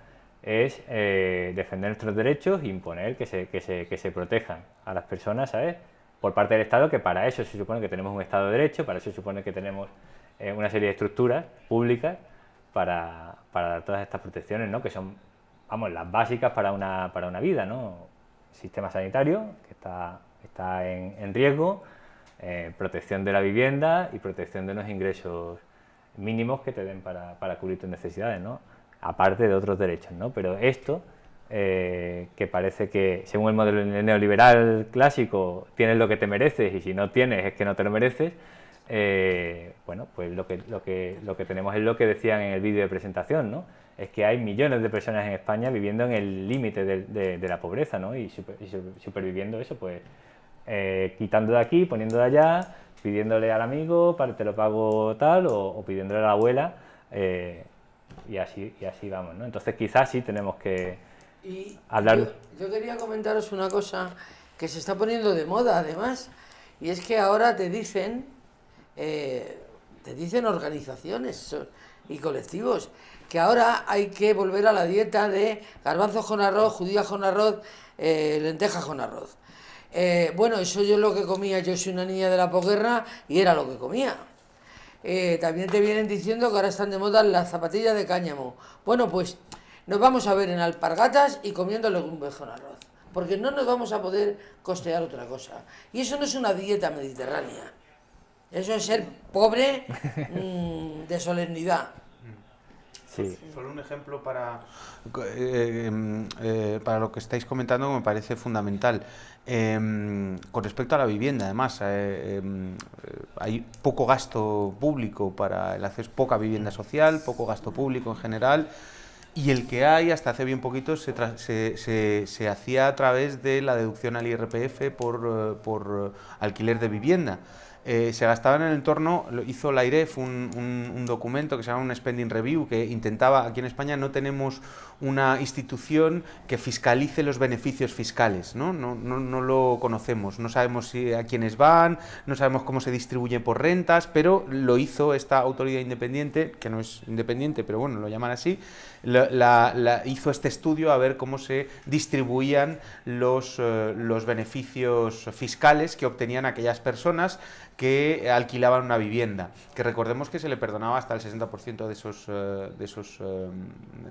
es defender nuestros derechos e imponer que se, que, se, que se protejan a las personas, ¿sabes? Por parte del Estado, que para eso se supone que tenemos un Estado de Derecho, para eso se supone que tenemos una serie de estructuras públicas para, para dar todas estas protecciones, ¿no? Que son vamos, las básicas para una, para una vida, ¿no? Sistema sanitario, que está, está en, riesgo, eh, protección de la vivienda y protección de los ingresos mínimos que te den para, para cubrir tus necesidades, ¿no? Aparte de otros derechos, ¿no? Pero esto, eh, que parece que, según el modelo neoliberal clásico, tienes lo que te mereces y si no tienes es que no te lo mereces, eh, bueno, pues lo que, lo, que, lo que tenemos es lo que decían en el vídeo de presentación, ¿no? Es que hay millones de personas en España viviendo en el límite de, la pobreza, ¿no? Y, superviviendo eso, pues eh, quitando de aquí, poniendo de allá, pidiéndole al amigo, para te lo pago tal, o, pidiéndole a la abuela, eh, y, así, y así vamos, ¿no? Entonces quizás sí tenemos que hablar... Yo, quería comentaros una cosa que se está poniendo de moda además, y es que ahora te dicen, eh, te dicen organizaciones y colectivos, que ahora hay que volver a la dieta de garbanzos con arroz, judías con arroz, eh, lentejas con arroz. Eh, bueno, eso yo es lo que comía, yo soy una niña de la posguerra y era lo que comía. Eh, también te vienen diciendo que ahora están de moda las zapatillas de cáñamo. Bueno, pues nos vamos a ver en alpargatas y comiendo legumbres con arroz, porque no nos vamos a poder costear otra cosa. Y eso no es una dieta mediterránea, eso es ser pobre mm, de solemnidad. Solo un ejemplo para, eh, em, eh, para lo que estáis comentando me parece fundamental. Em, con respecto a la vivienda, además, eh, em, hay poco gasto público para el acceso, poca vivienda social, poco gasto público en general, y el que hay, hasta hace bien poquito, se, se, se, hacía a través de la deducción al IRPF por, por alquiler de vivienda. Eh, se gastaba en el entorno, hizo la IREF un, un, documento que se llama un Spending Review, que intentaba, aquí en España no tenemos una institución que fiscalice los beneficios fiscales, ¿no? No, no, no lo conocemos, no sabemos a quiénes van, no sabemos cómo se distribuye por rentas, pero lo hizo esta autoridad independiente, que no es independiente, pero bueno, lo llaman así, la, hizo este estudio a ver cómo se distribuían los, eh, los beneficios fiscales que obtenían aquellas personas que alquilaban una vivienda, que recordemos que se le perdonaba hasta el 60% de esos, eh, de, esos, eh,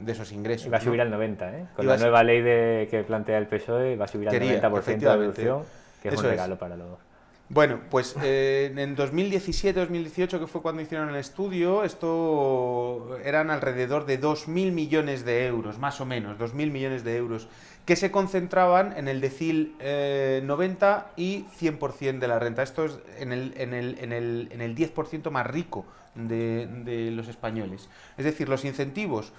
de esos ingresos. Va a subir al 90, ¿eh? Con la nueva ley de, que plantea el PSOE va a subir al 90% de deducción, que es un regalo para los... Bueno, pues eh, en 2017-2018, que fue cuando hicieron el estudio, esto eran alrededor de 2.000 millones de euros, más o menos, 2.000 millones de euros, que se concentraban en el decil 90 y 100% de la renta. Esto es en el, en el, en el, en el 10% más rico de, de los españoles. Es decir, los incentivos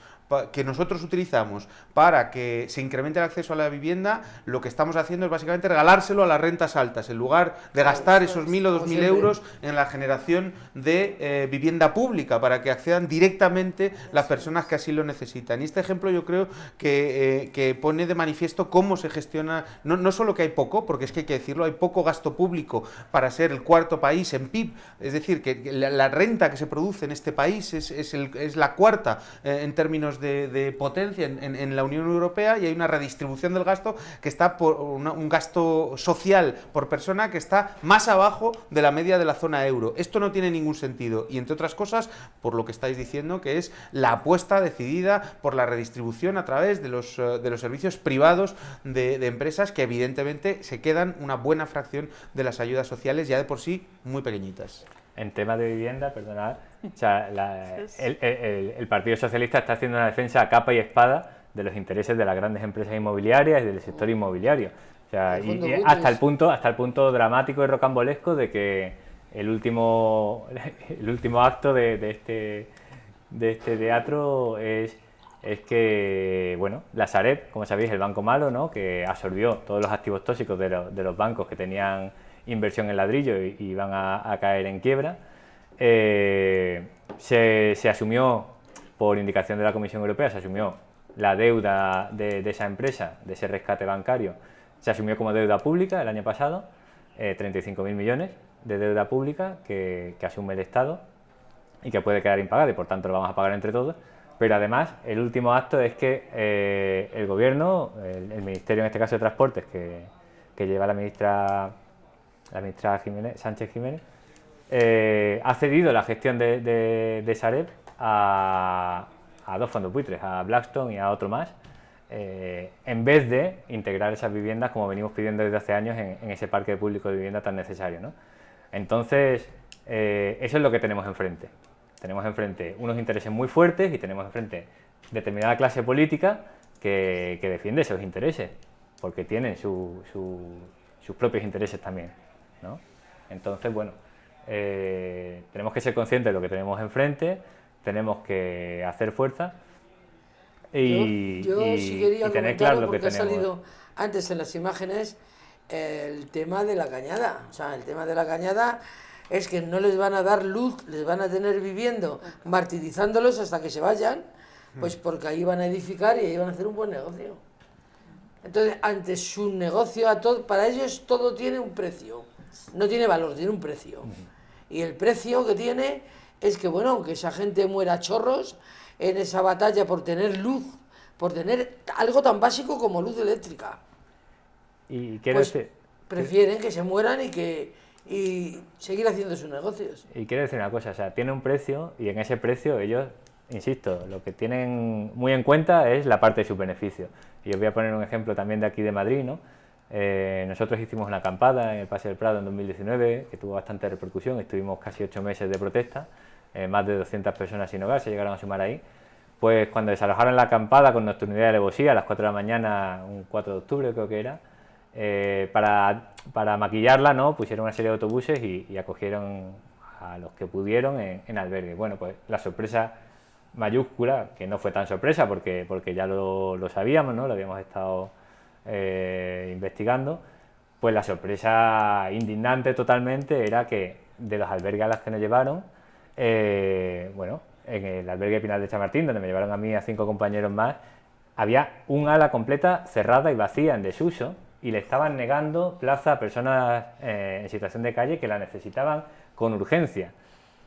que nosotros utilizamos para que se incremente el acceso a la vivienda, lo que estamos haciendo es básicamente regalárselo a las rentas altas, en lugar de gastar esos mil o dos mil euros en la generación de eh, vivienda pública, para que accedan directamente las personas que así lo necesitan. Y este ejemplo yo creo que, eh, que pone de manifiesto cómo se gestiona, no, no, solo que hay poco, porque es que hay que decirlo, hay poco gasto público para ser el cuarto país en PIB, es decir, que la, renta que se produce en este país es, es, el, es la cuarta eh, en términos de, potencia en, la Unión Europea y hay una redistribución del gasto que está por un gasto social por persona que está más abajo de la media de la zona euro. Esto no tiene ningún sentido y entre otras cosas por lo que estáis diciendo que es la apuesta decidida por la redistribución a través de los, eh, de los servicios privados de, de empresas que evidentemente se quedan una buena fracción de las ayudas sociales ya de por sí muy pequeñitas en tema de vivienda, perdonad, el, Partido Socialista está haciendo una defensa a capa y espada de los intereses de las grandes empresas inmobiliarias y del sector inmobiliario. y, hasta el punto, hasta el punto dramático y rocambolesco de que el último, el último acto de, este, de este teatro es, es que, bueno, la Sareb, como sabéis, el banco malo, ¿no? que absorbió todos los activos tóxicos de, de los bancos que tenían inversión en ladrillo y, y van a, caer en quiebra. Eh, se, asumió, por indicación de la Comisión Europea, se asumió la deuda de, esa empresa, de ese rescate bancario, se asumió como deuda pública el año pasado, eh, 35.000 millones de deuda pública que, asume el Estado y que puede quedar impagada y por tanto lo vamos a pagar entre todos. Pero además, el último acto es que eh, el Gobierno, el, Ministerio en este caso de Transportes, que, que lleva la ministra la ministra Sánchez Jiménez, eh, ha cedido la gestión de, Sareb a, dos fondos buitres, a Blackstone y a otro más, eh, en vez de integrar esas viviendas como venimos pidiendo desde hace años en, ese parque público de vivienda tan necesario. Entonces, eh, eso es lo que tenemos enfrente. Tenemos enfrente unos intereses muy fuertes y tenemos enfrente determinada clase política que, defiende esos intereses, porque tienen sus propios intereses también. Entonces, bueno, eh, tenemos que ser conscientes de lo que tenemos enfrente, tenemos que hacer fuerza y, yo, quería tener claro lo que ha salido antes en las imágenes el tema de la cañada. O sea, el tema de la cañada es que no les van a dar luz, les van a tener viviendo, martirizándolos hasta que se vayan, pues porque ahí van a edificar y ahí van a hacer un buen negocio. Entonces, ante su negocio, a todo, para ellos todo tiene un precio no tiene valor, tiene un precio. Y el precio que tiene es que, bueno, aunque esa gente muera chorros en esa batalla por tener luz, por tener algo tan básico como luz eléctrica. Y pues prefieren que se mueran y que y seguir haciendo sus negocios. Y quiero decir una cosa, o sea, tiene un precio y en ese precio ellos, insisto, lo que tienen muy en cuenta es la parte de sus beneficios. Y os voy a poner un ejemplo también de aquí de Madrid, ¿no? Eh, nosotros hicimos una acampada en el Paseo del Prado en 2019 que tuvo bastante repercusión, estuvimos casi ocho meses de protesta, eh, más de 200 personas sin hogar se llegaron a sumar ahí. Pues cuando desalojaron la acampada con nocturnidad de alevosía a las 4 de la mañana, un 4 de octubre creo que era, eh, para, para, maquillarla ¿no? pusieron una serie de autobuses y, acogieron a los que pudieron en, en, albergue. Bueno, pues la sorpresa mayúscula, que no fue tan sorpresa porque, porque ya lo, lo sabíamos, ¿no? lo habíamos estado eh, investigando, pues la sorpresa indignante totalmente era que de los albergues a los que nos llevaron, eh, bueno, en el albergue Pinal de Chamartín, donde me llevaron a mí a cinco compañeros más, había un ala completa cerrada y vacía en desuso y le estaban negando plaza a personas eh, en situación de calle que la necesitaban con urgencia.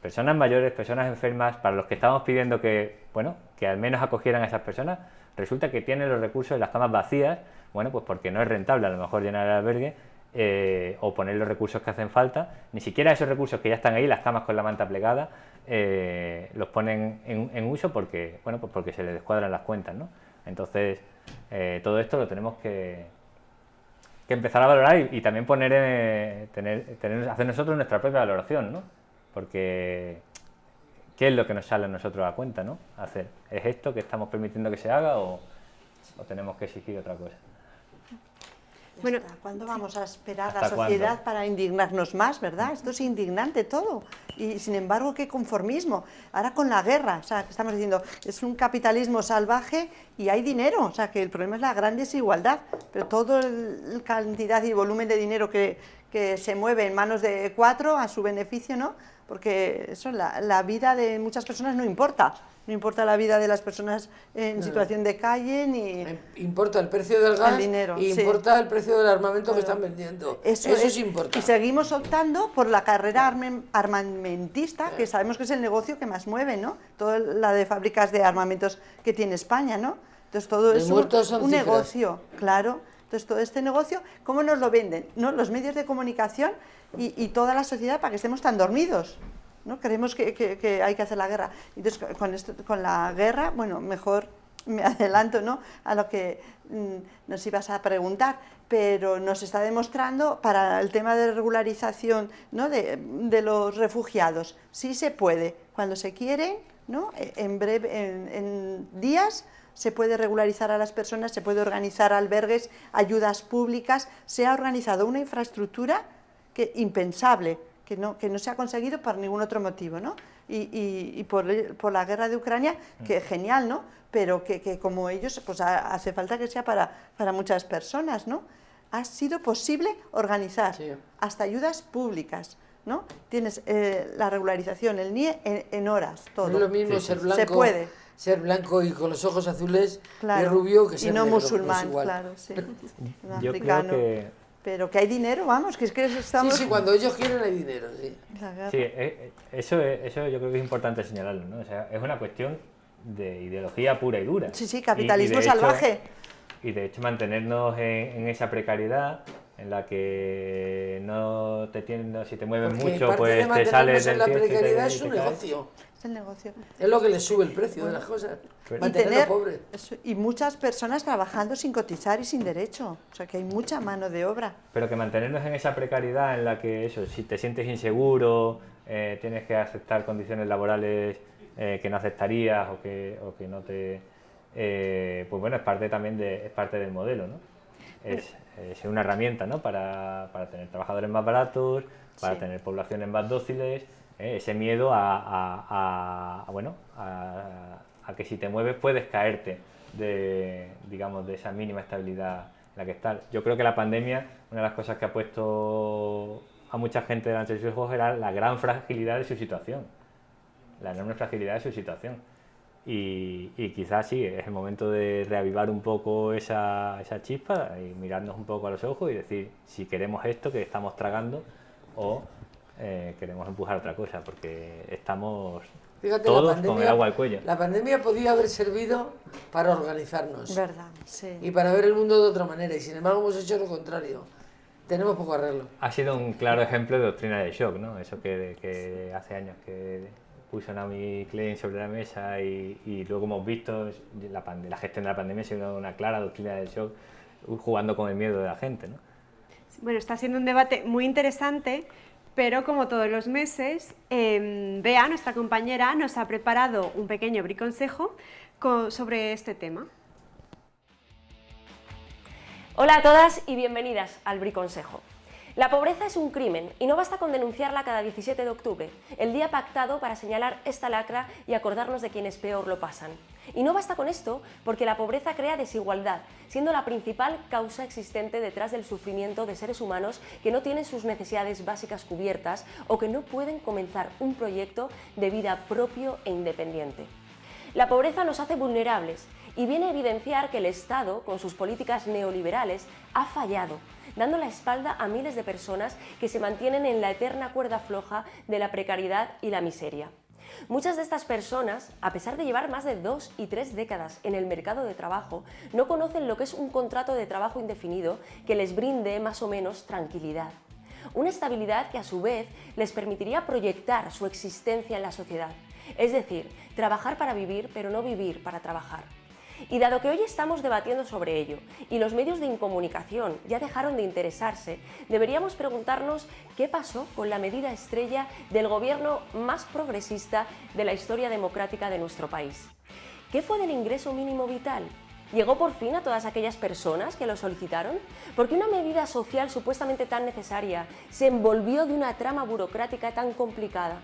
Personas mayores, personas enfermas, para los que estábamos pidiendo que, bueno, que al menos acogieran a esas personas, resulta que tienen los recursos y las camas vacías bueno, pues porque no es rentable a lo mejor llenar el albergue eh, o poner los recursos que hacen falta, ni siquiera esos recursos que ya están ahí, las camas con la manta plegada, eh, los ponen en, uso porque, bueno, pues porque se les descuadran las cuentas, ¿no? Entonces, eh, todo esto lo tenemos que, que empezar a valorar y, también poner, tener, tener, hacer nosotros nuestra propia valoración, ¿no? Porque, ¿qué es lo que nos sale a nosotros a cuenta, ¿no? Hacer, ¿es esto que estamos permitiendo que se haga o tenemos que exigir otra cosa? Bueno, ¿cuándo vamos a esperar a la sociedad para indignarnos más, verdad? Esto es indignante todo. Y sin embargo, qué conformismo. Ahora con la guerra, o sea, que estamos diciendo, es un capitalismo salvaje y hay dinero, o sea, que el problema es la gran desigualdad, pero toda la cantidad y volumen de dinero que, que se mueve en manos de cuatro a su beneficio, ¿no? Porque eso, la, la vida de muchas personas no importa no importa la vida de las personas en situación de calle ni... Importa el precio del gas dinero, y importa el precio del armamento que están vendiendo. Eso, es, importante. Y seguimos optando por la carrera armamentista, que sabemos que es el negocio que más mueve, ¿no? Toda la de fábricas de armamentos que tiene España, ¿no? Entonces todo es un, negocio, claro. Entonces todo este negocio, ¿cómo nos lo venden? ¿No? Los medios de comunicación y, y toda la sociedad para que estemos tan dormidos. ¿No? Creemos que, hay que hacer la guerra. Entonces, con, esto, con la guerra, bueno, mejor me adelanto ¿no? a lo que mm, nos ibas a preguntar, pero nos está demostrando para el tema de regularización ¿no? de, los refugiados, sí se puede, cuando se quiere, ¿no? E, en, breve, en, días se puede regularizar a las personas, se puede organizar albergues, ayudas públicas, se ha organizado una infraestructura que impensable que no, que no se ha conseguido por ningún otro motivo, ¿no? Y, y, por, por, la guerra de Ucrania, que genial, ¿no? Pero que, que como ellos, pues hace falta que sea para, para, muchas personas, ¿no? Ha sido posible organizar hasta ayudas públicas, ¿no? Tienes eh, la regularización, el NIE en, horas, todo. No es lo mismo ser blanco, Se puede. ser blanco y con los ojos azules y rubio que ser y no musulmán, claro, sí. Yo creo que pero que hay dinero, vamos, que es que estamos... Sí, sí, cuando ellos quieren hay dinero, sí. Sí, eh, eh, eso, eso yo creo que es importante señalarlo, ¿no? O sea, es una cuestión de ideología pura y dura. Sí, sí, capitalismo salvaje. y de hecho mantenernos en, esa precariedad en la que no te tienen, si te mueves mucho, pues te sales del la precariedad es un negocio. Es el negocio. Es lo que le sube el precio de las cosas. Pues mantenerlo pobre. y muchas personas trabajando sin cotizar y sin derecho. O sea que hay mucha mano de obra. Pero que mantenernos en esa precariedad en la que eso, si te sientes inseguro, eh, tienes que aceptar condiciones laborales eh, que no aceptarías o que, o que no te... Eh, pues bueno, es parte también de, es parte del modelo, ¿no? Es, es una herramienta, ¿no? Para, para tener trabajadores más baratos, para tener poblaciones más dóciles, ¿eh? ese miedo a, bueno, a, que si te mueves puedes caerte de, digamos, de esa mínima estabilidad en la que estás. Yo creo que la pandemia, una de las cosas que ha puesto a mucha gente delante de sus ojos era la gran fragilidad de su situación, la enorme fragilidad de su situación. Y, quizás sí, es el momento de reavivar un poco esa, esa chispa y mirarnos un poco a los ojos y decir si queremos esto que estamos tragando o eh, queremos empujar otra cosa, porque estamos todos con el agua al cuello. La pandemia podía haber servido para organizarnos. Verdad, sí. Y para ver el mundo de otra manera, y sin embargo hemos hecho lo contrario. Tenemos poco arreglo. Ha sido un claro ejemplo de doctrina de shock, ¿no? Eso que, que hace años que puso Naomi Klein sobre la mesa y, y luego hemos visto la, la gestión de la pandemia ha sido una clara doctrina de shock jugando con el miedo de la gente, ¿no? Bueno, está siendo un debate muy interesante pero como todos los meses, eh, Bea, nuestra compañera, nos ha preparado un pequeño briconsejo sobre este tema. Hola a todas y bienvenidas al briconsejo. La pobreza es un crimen y no basta con denunciarla cada 17 de octubre, el día pactado para señalar esta lacra y acordarnos de quienes peor lo pasan. Y no basta con esto porque la pobreza crea desigualdad, siendo la principal causa existente detrás del sufrimiento de seres humanos que no tienen sus necesidades básicas cubiertas o que no pueden comenzar un proyecto de vida propio e independiente. La pobreza nos hace vulnerables y viene a evidenciar que el Estado, con sus políticas neoliberales, ha fallado dando la espalda a miles de personas que se mantienen en la eterna cuerda floja de la precariedad y la miseria. Muchas de estas personas, a pesar de llevar más de dos y tres décadas en el mercado de trabajo, no conocen lo que es un contrato de trabajo indefinido que les brinde más o menos tranquilidad. Una estabilidad que a su vez les permitiría proyectar su existencia en la sociedad, es decir, trabajar para vivir pero no vivir para trabajar. Y dado que hoy estamos debatiendo sobre ello y los medios de incomunicación ya dejaron de interesarse, deberíamos preguntarnos qué pasó con la medida estrella del gobierno más progresista de la historia democrática de nuestro país. ¿Qué fue del ingreso mínimo vital? ¿Llegó por fin a todas aquellas personas que lo solicitaron? ¿Por qué una medida social supuestamente tan necesaria se envolvió de una trama burocrática tan complicada?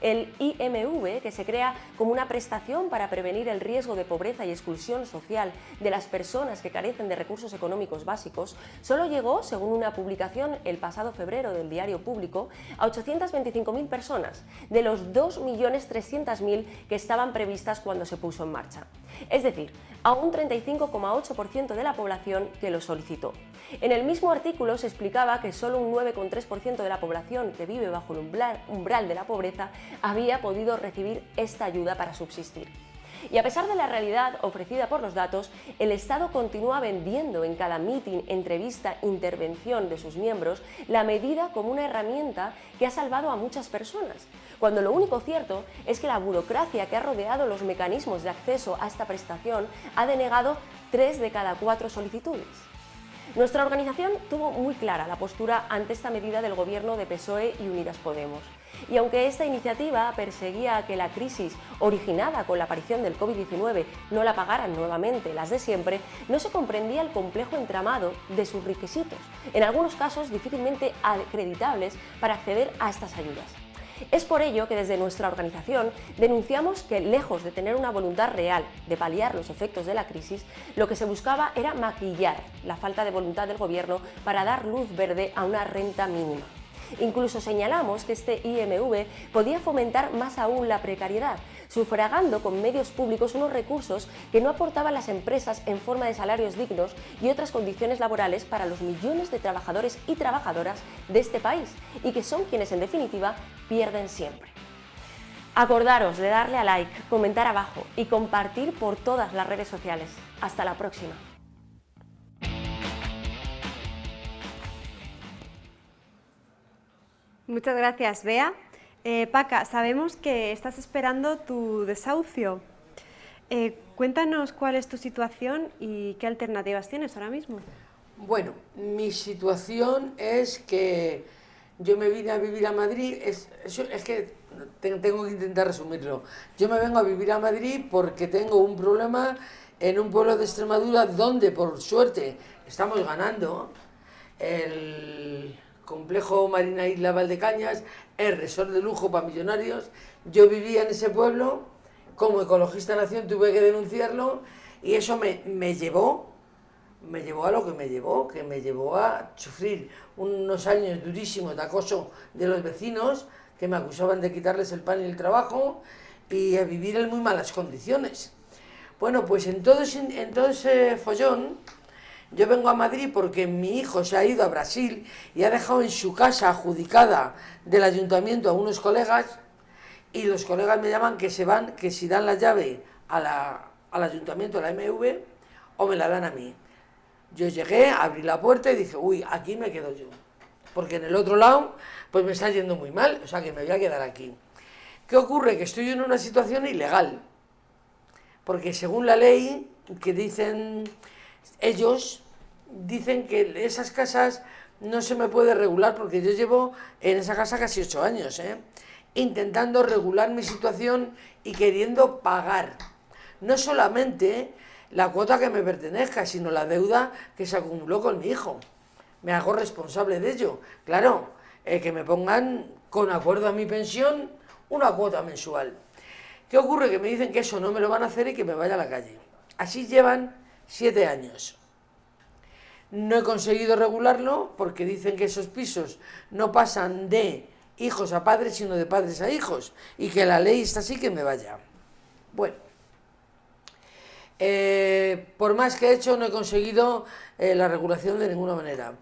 El IMV, que se crea como una prestación para prevenir el riesgo de pobreza y exclusión social de las personas que carecen de recursos económicos básicos, solo llegó, según una publicación el pasado febrero del Diario Público, a 825.000 personas, de los 2.300.000 que estaban previstas cuando se puso en marcha. Es decir, a un 35,8% de la población que lo solicitó. En el mismo artículo se explicaba que solo un 9,3% de la población que vive bajo el umbral de la pobreza había podido recibir esta ayuda para subsistir. Y a pesar de la realidad ofrecida por los datos, el Estado continúa vendiendo en cada mitin, entrevista, intervención de sus miembros la medida como una herramienta que ha salvado a muchas personas, cuando lo único cierto es que la burocracia que ha rodeado los mecanismos de acceso a esta prestación ha denegado tres de cada cuatro solicitudes. Nuestra organización tuvo muy clara la postura ante esta medida del gobierno de PSOE y Unidas Podemos. Y aunque esta iniciativa perseguía que la crisis originada con la aparición del COVID-19 no la pagaran nuevamente las de siempre, no se comprendía el complejo entramado de sus requisitos, en algunos casos difícilmente acreditables para acceder a estas ayudas. Es por ello que desde nuestra organización denunciamos que, lejos de tener una voluntad real de paliar los efectos de la crisis, lo que se buscaba era maquillar la falta de voluntad del Gobierno para dar luz verde a una renta mínima. Incluso señalamos que este IMV podía fomentar más aún la precariedad, sufragando con medios públicos unos recursos que no aportaban las empresas en forma de salarios dignos y otras condiciones laborales para los millones de trabajadores y trabajadoras de este país, y que son quienes en definitiva pierden siempre. Acordaros de darle a like, comentar abajo y compartir por todas las redes sociales. Hasta la próxima. Muchas gracias, Bea. Eh, Paca, sabemos que estás esperando tu desahucio. Eh, cuéntanos cuál es tu situación y qué alternativas tienes ahora mismo. Bueno, mi situación es que yo me vine a vivir a Madrid, es, es que tengo que intentar resumirlo. Yo me vengo a vivir a Madrid porque tengo un problema en un pueblo de Extremadura donde, por suerte, estamos ganando el complejo Marina Isla Valdecañas, el resort de lujo para millonarios. Yo vivía en ese pueblo, como ecologista nación tuve que denunciarlo y eso me, me llevó me llevó a lo que me llevó, que me llevó a sufrir unos años durísimos de acoso de los vecinos que me acusaban de quitarles el pan y el trabajo y a vivir en muy malas condiciones. Bueno, pues en todo, en todo ese follón yo vengo a Madrid porque mi hijo se ha ido a Brasil y ha dejado en su casa adjudicada del ayuntamiento a unos colegas y los colegas me llaman que se van, que si dan la llave al ayuntamiento, a la MV, o me la dan a mí. Yo llegué, abrí la puerta y dije, uy, aquí me quedo yo. Porque en el otro lado, pues me está yendo muy mal, o sea que me voy a quedar aquí. ¿Qué ocurre? Que estoy en una situación ilegal. Porque según la ley que dicen ellos dicen que esas casas no se me puede regular porque yo llevo en esa casa casi ocho años, ¿eh? intentando regular mi situación y queriendo pagar. No solamente la cuota que me pertenezca, sino la deuda que se acumuló con mi hijo. Me hago responsable de ello. Claro, eh, que me pongan con acuerdo a mi pensión una cuota mensual. ¿Qué ocurre? Que me dicen que eso no me lo van a hacer y que me vaya a la calle. Así llevan siete años. No he conseguido regularlo porque dicen que esos pisos no pasan de hijos a padres, sino de padres a hijos, y que la ley está así que me vaya. Bueno, eh, por más que he hecho, no he conseguido eh, la regulación de ninguna manera.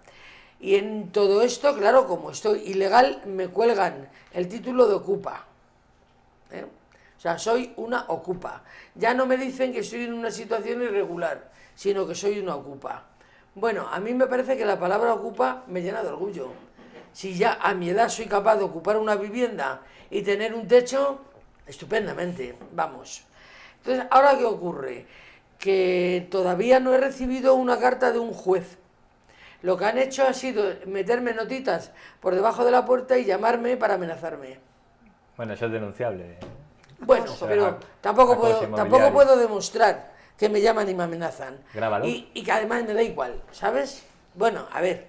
Y en todo esto, claro, como estoy ilegal, me cuelgan el título de ocupa. ¿eh? O sea, soy una ocupa. Ya no me dicen que estoy en una situación irregular, sino que soy una ocupa. Bueno, a mí me parece que la palabra ocupa me llena de orgullo. Si ya a mi edad soy capaz de ocupar una vivienda y tener un techo, estupendamente, vamos. Entonces, ¿ahora qué ocurre? Que todavía no he recibido una carta de un juez. Lo que han hecho ha sido meterme notitas por debajo de la puerta y llamarme para amenazarme. Bueno, eso es denunciable. Bueno, pero tampoco puedo, tampoco puedo demostrar que me llaman y me amenazan. Grábalo. Y, y que además me da igual, ¿sabes? Bueno, a ver.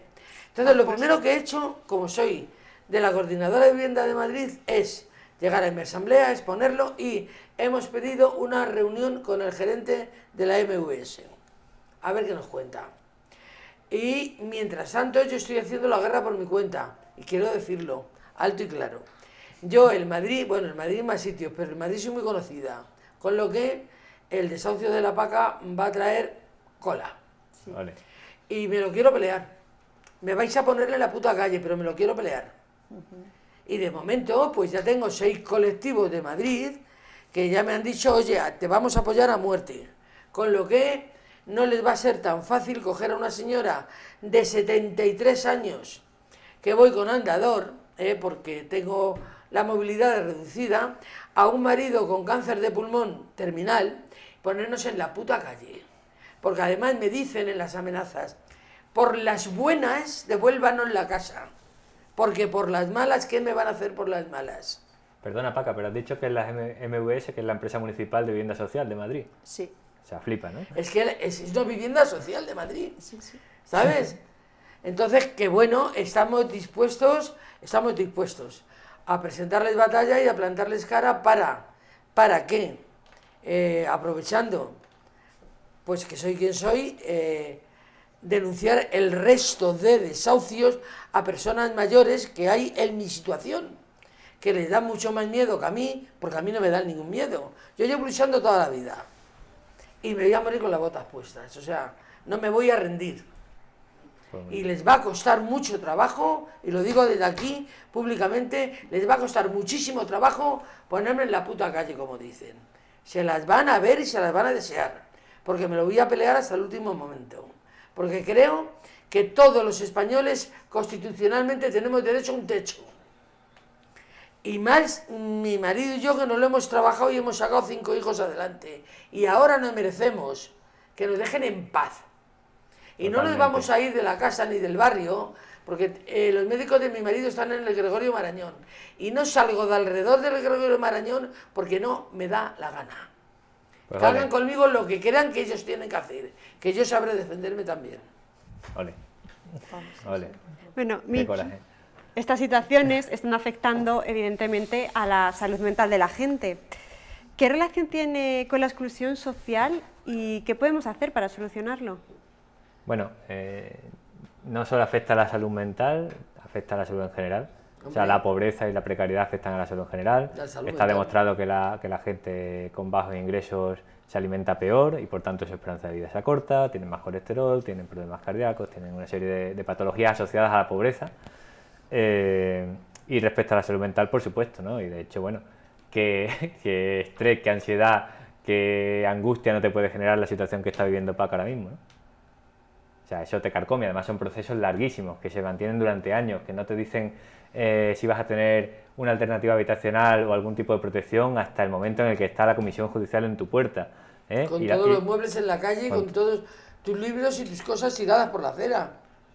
Entonces, lo primero que he hecho, como soy de la Coordinadora de Vivienda de Madrid, es llegar a mi asamblea, exponerlo y hemos pedido una reunión con el gerente de la MVS. A ver qué nos cuenta. Y mientras tanto yo estoy haciendo la guerra por mi cuenta. Y quiero decirlo, alto y claro. Yo, el Madrid, bueno, el Madrid más sitios, pero el Madrid soy muy conocida. Con lo que el desahucio de la paca va a traer cola. Vale. Y me lo quiero pelear. Me vais a ponerle en la puta calle, pero me lo quiero pelear. Y de momento, pues ya tengo seis colectivos de Madrid que ya me han dicho, oye, te vamos a apoyar a muerte. Con lo que no les va a ser tan fácil coger a una señora de 73 años que voy con andador, eh, porque tengo la movilidad reducida, a un marido con cáncer de pulmón terminal, ponernos en la puta calle. Porque además me dicen en las amenazas, por las buenas devuélvanos la casa, porque por las malas, ¿qué me van a hacer por las malas? Perdona, Paca, pero has dicho que es la MVS, que es la empresa municipal de vivienda social de Madrid. Sí, O sea, flipa, ¿no? Es que es una vivienda social de Madrid. sí, sí. ¿Sabes? Entonces, que bueno, estamos dispuestos, estamos dispuestos a presentarles batalla y a plantarles cara para, para que, eh, aprovechando, pues que soy quien soy, eh, denunciar el resto de desahucios a personas mayores que hay en mi situación, que les da mucho más miedo que a mí, porque a mí no me dan ningún miedo. Yo llevo luchando toda la vida y me voy a morir con las botas puestas, o sea, no me voy a rendir Pues y les va a costar mucho trabajo, y lo digo desde aquí públicamente, les va a costar muchísimo trabajo ponerme en la puta calle, como dicen. Se las van a ver y se las van a desear, porque me lo voy a pelear hasta el último momento. Porque creo que todos los españoles constitucionalmente tenemos derecho a un techo. Y más mi marido y yo que no lo hemos trabajado y hemos sacado cinco hijos adelante. Y ahora nos merecemos que nos dejen en paz. Y no nos vamos a ir de la casa ni del barrio, porque eh, los médicos de mi marido están en el Gregorio Marañón. Y no salgo de alrededor del Gregorio Marañón porque no me da la gana. Pues que hagan vale. conmigo lo que crean que ellos tienen que hacer, que yo sabré defenderme también. Ole. Ole. Bueno, coraje. estas situaciones están afectando evidentemente a la salud mental de la gente. ¿Qué relación tiene con la exclusión social y qué podemos hacer para solucionarlo? Bueno, eh, no solo afecta a la salud mental, afecta a la salud en general. O sea, la pobreza y la precariedad afectan a la salud en general. La salud Está mental. demostrado que la, que la gente con bajos ingresos se alimenta peor y por tanto su esperanza de vida se acorta, tienen más colesterol, tienen problemas cardíacos, tienen una serie de, de patologías asociadas a la pobreza. Eh, y respecto a la salud mental, por supuesto, ¿no? Y de hecho, bueno, que, que estrés, que ansiedad, que angustia no te puede generar la situación que está viviendo Paco ahora mismo, ¿no? O sea, eso te carcome. Además, son procesos larguísimos que se mantienen durante años, que no te dicen eh, si vas a tener una alternativa habitacional o algún tipo de protección hasta el momento en el que está la comisión judicial en tu puerta. ¿eh? Con Y la- todos y- los muebles en la calle, con con- todos tus libros y tus cosas tiradas por la acera.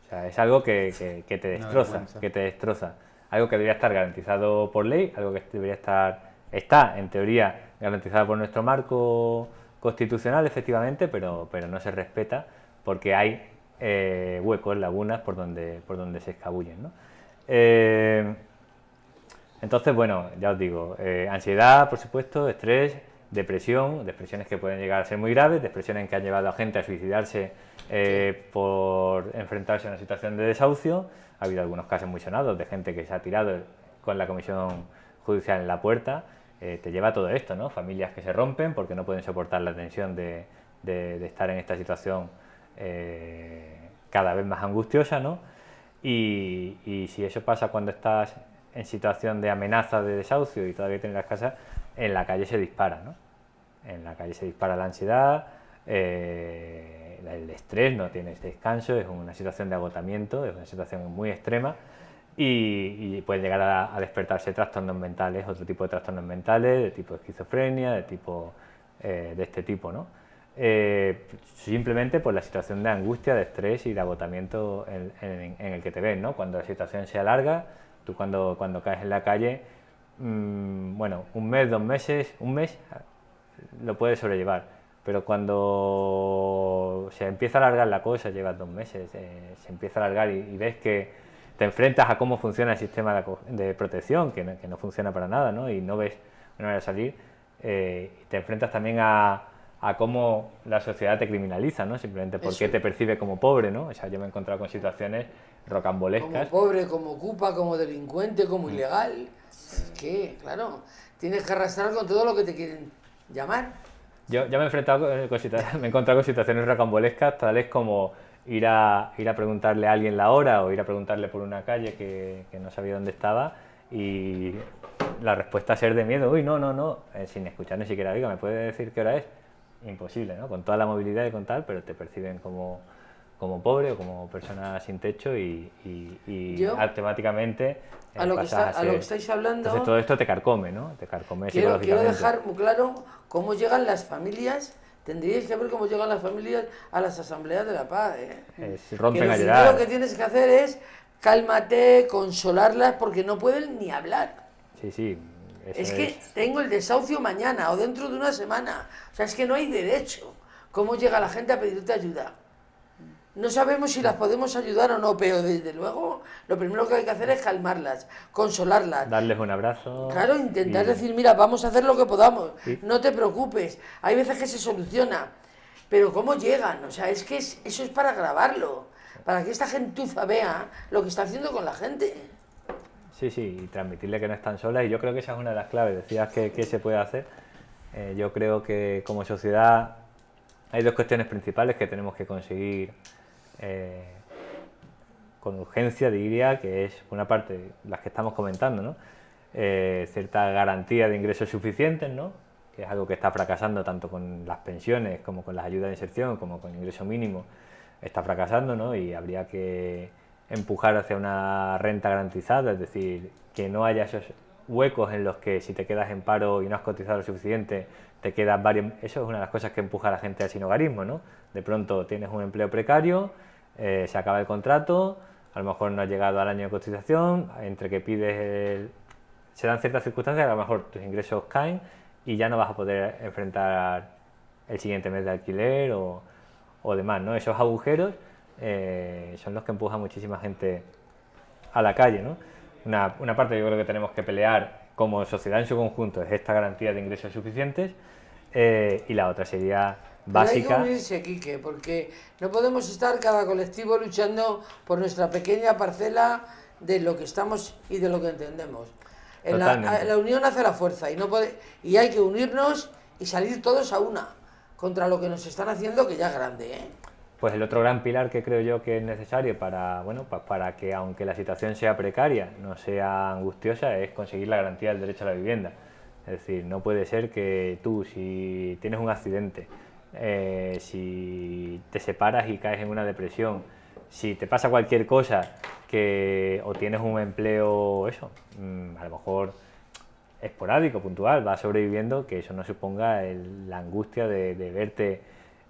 O sea, es algo que, que- que te destroza, que te destroza. Algo que debería estar garantizado por ley, algo que debería estar, está en teoría garantizado por nuestro marco constitucional, efectivamente, pero, pero no se respeta porque hay eh, huecos, lagunas por donde, por donde se escabullen. ¿no? Eh, entonces, bueno, ya os digo, eh, ansiedad, por supuesto, estrés, depresión, depresiones que pueden llegar a ser muy graves, depresiones que han llevado a gente a suicidarse eh, por enfrentarse a una situación de desahucio. Ha habido algunos casos muy sonados de gente que se ha tirado con la comisión judicial en la puerta. Eh, te lleva a todo esto, ¿no? Familias que se rompen porque no pueden soportar la tensión de, de- de estar en esta situación eh, cada vez más angustiosa, ¿no? Y, si eso pasa cuando estás en situación de amenaza de desahucio y todavía tienes las casas, en la calle se dispara, ¿no? En la calle se dispara la ansiedad, eh, el estrés, no tienes descanso, es una situación de agotamiento, es una situación muy extrema y, pueden llegar a, a despertarse trastornos mentales, otro tipo de trastornos mentales, de tipo esquizofrenia, de tipo eh, de este tipo, ¿no? Eh, simplemente por la situación de angustia, de estrés y de agotamiento en, en- en el que te ves, ¿no? Cuando la situación se alarga, tú cuando, cuando caes en la calle, mm, bueno, un mes, dos meses, un mes lo puedes sobrellevar, pero cuando se empieza a alargar la cosa, llevas dos meses, eh, se empieza a alargar y, ves que te enfrentas a cómo funciona el sistema de, protección, que no, funciona para nada, ¿no? y no ves una manera de salir, eh, te enfrentas también a, cómo la sociedad te criminaliza, ¿no? simplemente porque te percibe como pobre. ¿no? O sea, yo me he encontrado con situaciones rocambolescas. Como pobre, como ocupa, como delincuente, como mm. ilegal. Es que, claro, tienes que arrastrar con todo lo que te quieren llamar. Yo, me he enfrentado con, me he encontrado con situaciones rocambolescas, tales como ir a, ir a preguntarle a alguien la hora o ir a preguntarle por una calle que, que no sabía dónde estaba y la respuesta ser de miedo, uy, no, no, no, eh, sin escuchar ni siquiera, diga, ¿me puede decir qué hora es? Imposible, ¿no? Con toda la movilidad y con tal, pero te perciben como, como pobre o como persona sin techo y, y, automáticamente a lo, que a, lo que estáis hablando. Entonces todo esto te carcome, ¿no? Te carcome quiero, quiero dejar muy claro cómo llegan las familias. Tendríais que ver cómo llegan las familias a las asambleas de la paz. ¿eh? rompen que lo Lo que tienes que hacer es cálmate, consolarlas, porque no pueden ni hablar. Sí, sí. Es que tengo el desahucio mañana o dentro de una semana. O sea, es que no hay derecho. ¿Cómo llega la gente a pedirte ayuda? No sabemos si las podemos ayudar o no, pero desde luego lo primero que hay que hacer es calmarlas, consolarlas. Darles un abrazo. Claro, intentar decir, mira, vamos a hacer lo que podamos, no te preocupes. Hay veces que se soluciona, pero ¿cómo llegan? O sea, es que eso es para grabarlo, para que esta gentuza vea lo que está haciendo con la gente. Sí, sí, y transmitirle que no están solas, y yo creo que esa es una de las claves. Decías que, qué se puede hacer. Eh, yo creo que como sociedad hay dos cuestiones principales que tenemos que conseguir eh, con urgencia, diría, que es una parte, las que estamos comentando, ¿no? Eh, cierta garantía de ingresos suficientes, ¿no? que es algo que está fracasando tanto con las pensiones como con las ayudas de inserción, como con el ingreso mínimo, está fracasando ¿no? y habría que empujar hacia una renta garantizada, es decir, que no haya esos huecos en los que si te quedas en paro y no has cotizado lo suficiente, te quedas varios... Eso es una de las cosas que empuja a la gente al sinogarismo, ¿no? De pronto tienes un empleo precario, eh, se acaba el contrato, a lo mejor no has llegado al año de cotización, entre que pides se dan ciertas circunstancias a lo mejor tus ingresos caen y ya no vas a poder enfrentar el siguiente mes de alquiler o, o demás, ¿no? Esos agujeros eh, son los que empujan muchísima gente a la calle, ¿no? Una, una parte yo creo que tenemos que pelear como sociedad en su conjunto es esta garantía de ingresos suficientes eh, y la otra sería básica. Pero hay que unirse, porque no podemos estar cada colectivo luchando por nuestra pequeña parcela de lo que estamos y de lo que entendemos. En la, unión hace la fuerza y, no puede, y hay que unirnos y salir todos a una contra lo que nos están haciendo, que ya es grande. ¿eh? Pues el otro gran pilar que creo yo que es necesario para, bueno, para que aunque la situación sea precaria, no sea angustiosa, es conseguir la garantía del derecho a la vivienda. Es decir, no puede ser que tú, si tienes un accidente, eh, si te separas y caes en una depresión, si te pasa cualquier cosa que o tienes un empleo, eso, mm, a lo mejor esporádico, puntual, vas sobreviviendo, que eso no suponga la angustia de, verte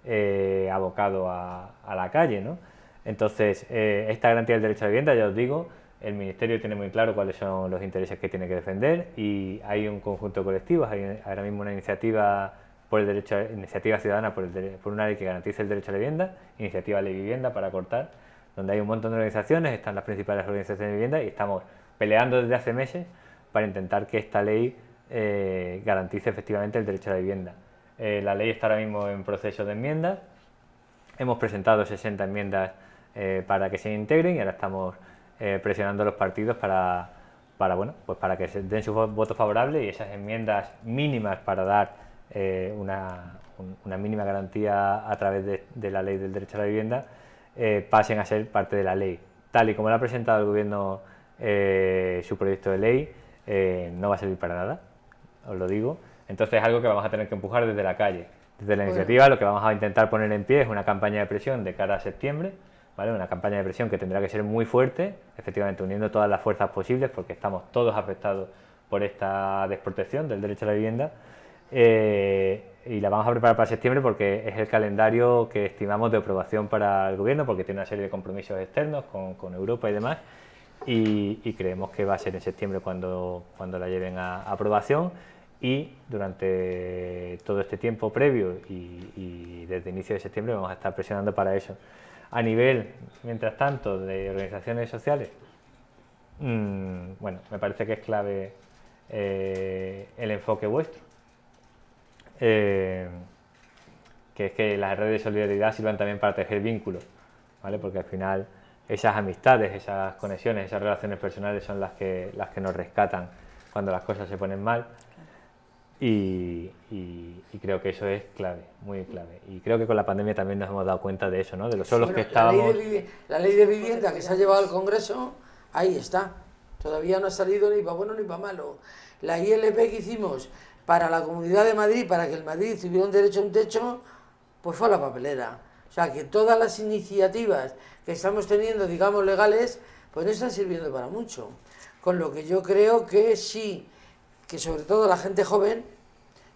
eh, abocado a, la calle, ¿no? Entonces, eh, esta garantía del derecho a la vivienda, ya os digo, el Ministerio tiene muy claro cuáles son los intereses que tiene que defender y hay un conjunto de colectivos, hay ahora mismo una iniciativa por el derecho iniciativa ciudadana por, por una ley que garantice el derecho a la vivienda, iniciativa de vivienda para cortar, donde hay un montón de organizaciones, están las principales organizaciones de vivienda y estamos peleando desde hace meses para intentar que esta ley eh, garantice efectivamente el derecho a la vivienda. Eh, la ley está ahora mismo en proceso de enmiendas, hemos presentado 60 enmiendas eh, para que se integren y ahora estamos presionando a los partidos para, bueno, pues para que se den su voto favorable y esas enmiendas mínimas para dar eh, una, mínima garantía a través de, la ley del derecho a la vivienda eh, pasen a ser parte de la ley. Tal y como lo ha presentado el Gobierno eh, su proyecto de ley, no va a servir para nada, os lo digo. Entonces es algo que vamos a tener que empujar desde la calle. Desde la iniciativa lo que vamos a intentar poner en pie es una campaña de presión de cara a septiembre, ¿vale? una campaña de presión que tendrá que ser muy fuerte, efectivamente uniendo todas las fuerzas posibles porque estamos todos afectados por esta desprotección del derecho a la vivienda eh, y la vamos a preparar para septiembre porque es el calendario que estimamos de aprobación para el gobierno porque tiene una serie de compromisos externos con, con Europa y demás y, creemos que va a ser en septiembre cuando, cuando la lleven a, aprobación y durante todo este tiempo previo y, desde inicio de septiembre vamos a estar presionando para eso. A nivel, mientras tanto, de organizaciones sociales, mm, bueno, me parece que es clave eh, el enfoque vuestro. Eh, que es que las redes de solidaridad sirvan también para tejer vínculos, ¿vale? porque al final esas amistades, esas conexiones, esas relaciones personales son las que, las que nos rescatan cuando las cosas se ponen mal y, creo que eso es clave, muy clave. Y creo que con la pandemia también nos hemos dado cuenta de eso, ¿no? de los solos que estábamos... La ley, de, vivienda que se ha llevado al Congreso, ahí está. Todavía no ha salido ni para bueno ni para malo. La ILP que hicimos para la Comunidad de Madrid, para que el Madrid tuviera un derecho a un techo, pues fue a la papelera. O sea, que todas las iniciativas que estamos teniendo, digamos, legales, pues no están sirviendo para mucho. Con lo que yo creo que sí que sobre todo la gente joven,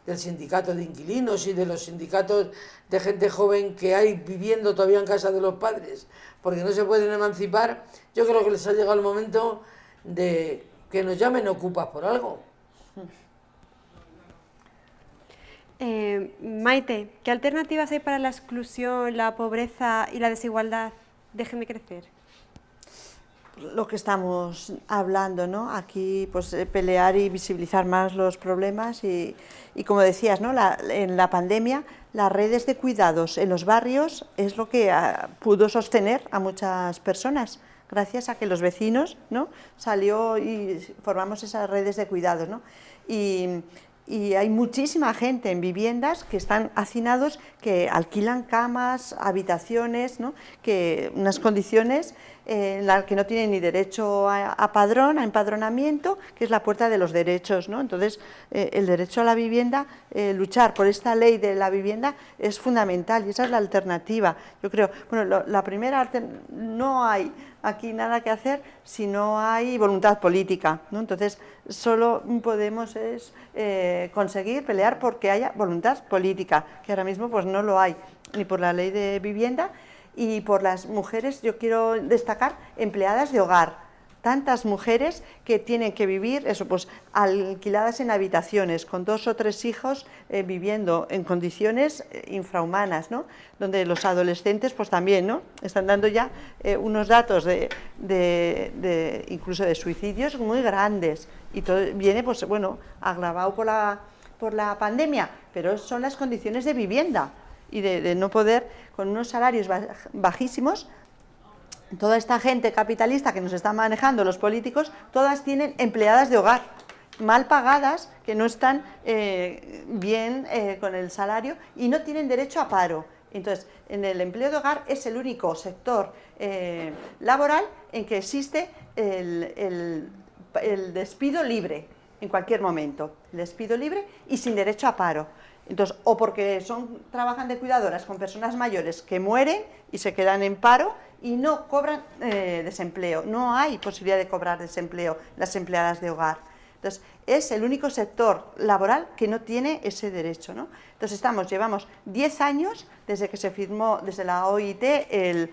del sindicato de inquilinos y de los sindicatos de gente joven que hay viviendo todavía en casa de los padres, porque no se pueden emancipar, yo creo que les ha llegado el momento de que nos llamen ocupas por algo. Eh, Maite, ¿qué alternativas hay para la exclusión, la pobreza y la desigualdad dejen de crecer? Lo que estamos hablando, ¿no? Aquí, pues, eh, pelear y visibilizar más los problemas y, como decías, ¿no? en la pandemia, las redes de cuidados en los barrios es lo que ah, pudo sostener a muchas personas, gracias a que los vecinos, ¿no? Salió y formamos esas redes de cuidados, ¿no? Y, y hay muchísima gente en viviendas que están hacinados, que alquilan camas, habitaciones, ¿no? que unas condiciones en la que no tienen ni derecho a, padrón, a empadronamiento, que es la puerta de los derechos. ¿no? Entonces, eh, el derecho a la vivienda, eh, luchar por esta ley de la vivienda es fundamental y esa es la alternativa. Yo creo, bueno, la primera, no hay aquí nada que hacer si no hay voluntad política. ¿no? Entonces, solo podemos es, eh, conseguir pelear porque haya voluntad política, que ahora mismo pues, no lo hay, ni por la ley de vivienda, y por las mujeres, yo quiero destacar empleadas de hogar, tantas mujeres que tienen que vivir eso, pues, alquiladas en habitaciones, con dos o tres hijos eh, viviendo en condiciones eh, infrahumanas, ¿no? donde los adolescentes pues, también ¿no? están dando ya eh, unos datos de, de, incluso de suicidios muy grandes y todo viene pues, bueno, agravado por la, por la pandemia, pero son las condiciones de vivienda y de, no poder, con unos salarios bajísimos, toda esta gente capitalista que nos está manejando los políticos, todas tienen empleadas de hogar, mal pagadas, que no están eh, bien eh, con el salario y no tienen derecho a paro. Entonces, en el empleo de hogar es el único sector eh, laboral en que existe el, el despido libre en cualquier momento, el despido libre y sin derecho a paro. Entonces, o porque son, trabajan de cuidadoras con personas mayores que mueren y se quedan en paro y no cobran eh, desempleo. No hay posibilidad de cobrar desempleo las empleadas de hogar. Entonces, es el único sector laboral que no tiene ese derecho. ¿no? Entonces, estamos, llevamos 10 años desde que se firmó desde la OIT el,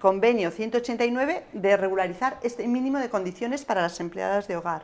convenio 189 de regularizar este mínimo de condiciones para las empleadas de hogar.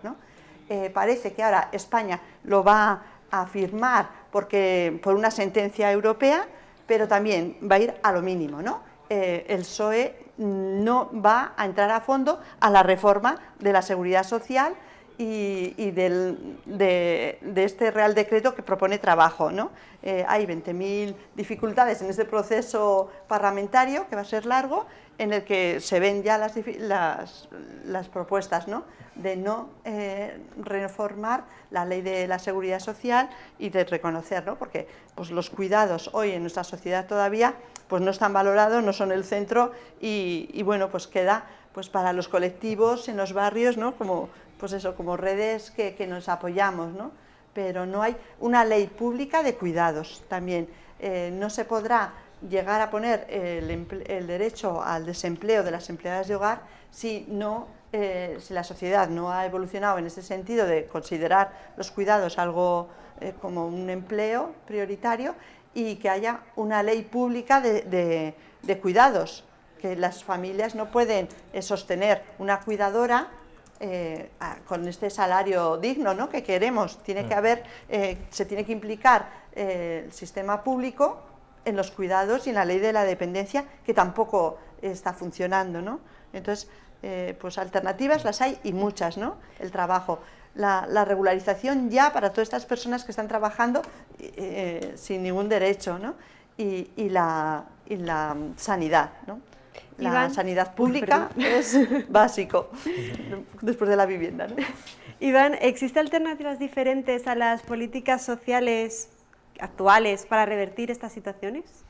Eh, parece que ahora España lo va a firmar porque, por una sentencia europea, pero también va a ir a lo mínimo. ¿no? Eh, el PSOE no va a entrar a fondo a la reforma de la seguridad social y, de, este Real Decreto que propone trabajo. ¿no? Eh, hay 20.000 dificultades en este proceso parlamentario, que va a ser largo, en el que se ven ya las, las, propuestas ¿no? de no eh, reformar la ley de la seguridad social y de reconocer, porque pues, los cuidados hoy en nuestra sociedad todavía pues, no están valorados, no son el centro y, bueno, pues queda pues, para los colectivos en los barrios ¿no? como, pues eso, como redes que, que nos apoyamos, ¿no? pero no hay una ley pública de cuidados también. Eh, no se podrá llegar a poner el, derecho al desempleo de las empleadas de hogar si, no, eh, si la sociedad no ha evolucionado en ese sentido de considerar los cuidados algo eh, como un empleo prioritario y que haya una ley pública de, cuidados, que las familias no pueden sostener una cuidadora eh, con este salario digno ¿no? que queremos. Tiene que mm. haber, eh, se tiene que implicar eh, el sistema público en los cuidados y en la ley de la dependencia, que tampoco está funcionando. ¿no? Entonces, pues alternativas las hay y muchas, ¿no? El trabajo. La, regularización ya para todas estas personas que están trabajando sin ningún derecho, ¿no? Y, y, la, y la sanidad, ¿no? la sanidad pública es básico después de la vivienda. ¿no? Iván, ¿existen alternativas diferentes a las políticas sociales actuales para revertir estas situaciones?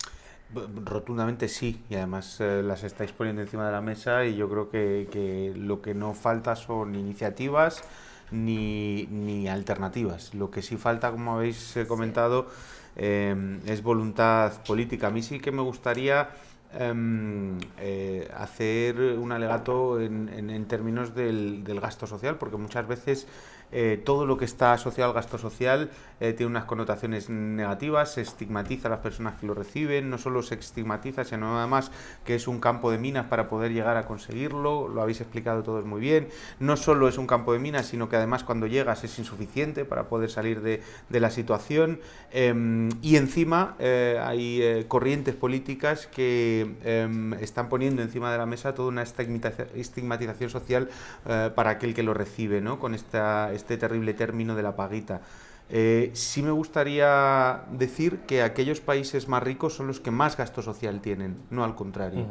Rotundamente sí, y además eh, las estáis poniendo encima de la mesa y yo creo que, lo que no falta son iniciativas ni, alternativas. Lo que sí falta, como habéis eh, comentado, eh, es voluntad política. A mí sí que me gustaría Em, eh, hacer un alegato en, en, términos del, del, gasto social, porque muchas veces eh, todo lo que está asociado al gasto social eh, tiene unas connotaciones negativas, se estigmatiza a las personas que lo reciben, no solo se estigmatiza, sino además que es un campo de minas para poder llegar a conseguirlo, lo habéis explicado todos muy bien, no solo es un campo de minas, sino que además cuando llegas es insuficiente para poder salir de, la situación em, y encima eh, hay corrientes políticas que em, están poniendo encima de la mesa toda una estigmatización social para aquel que lo recibe, ¿no? con esta este terrible término de la paguita. Eh, sí me gustaría decir que aquellos países más ricos son los que más gasto social tienen, no al contrario.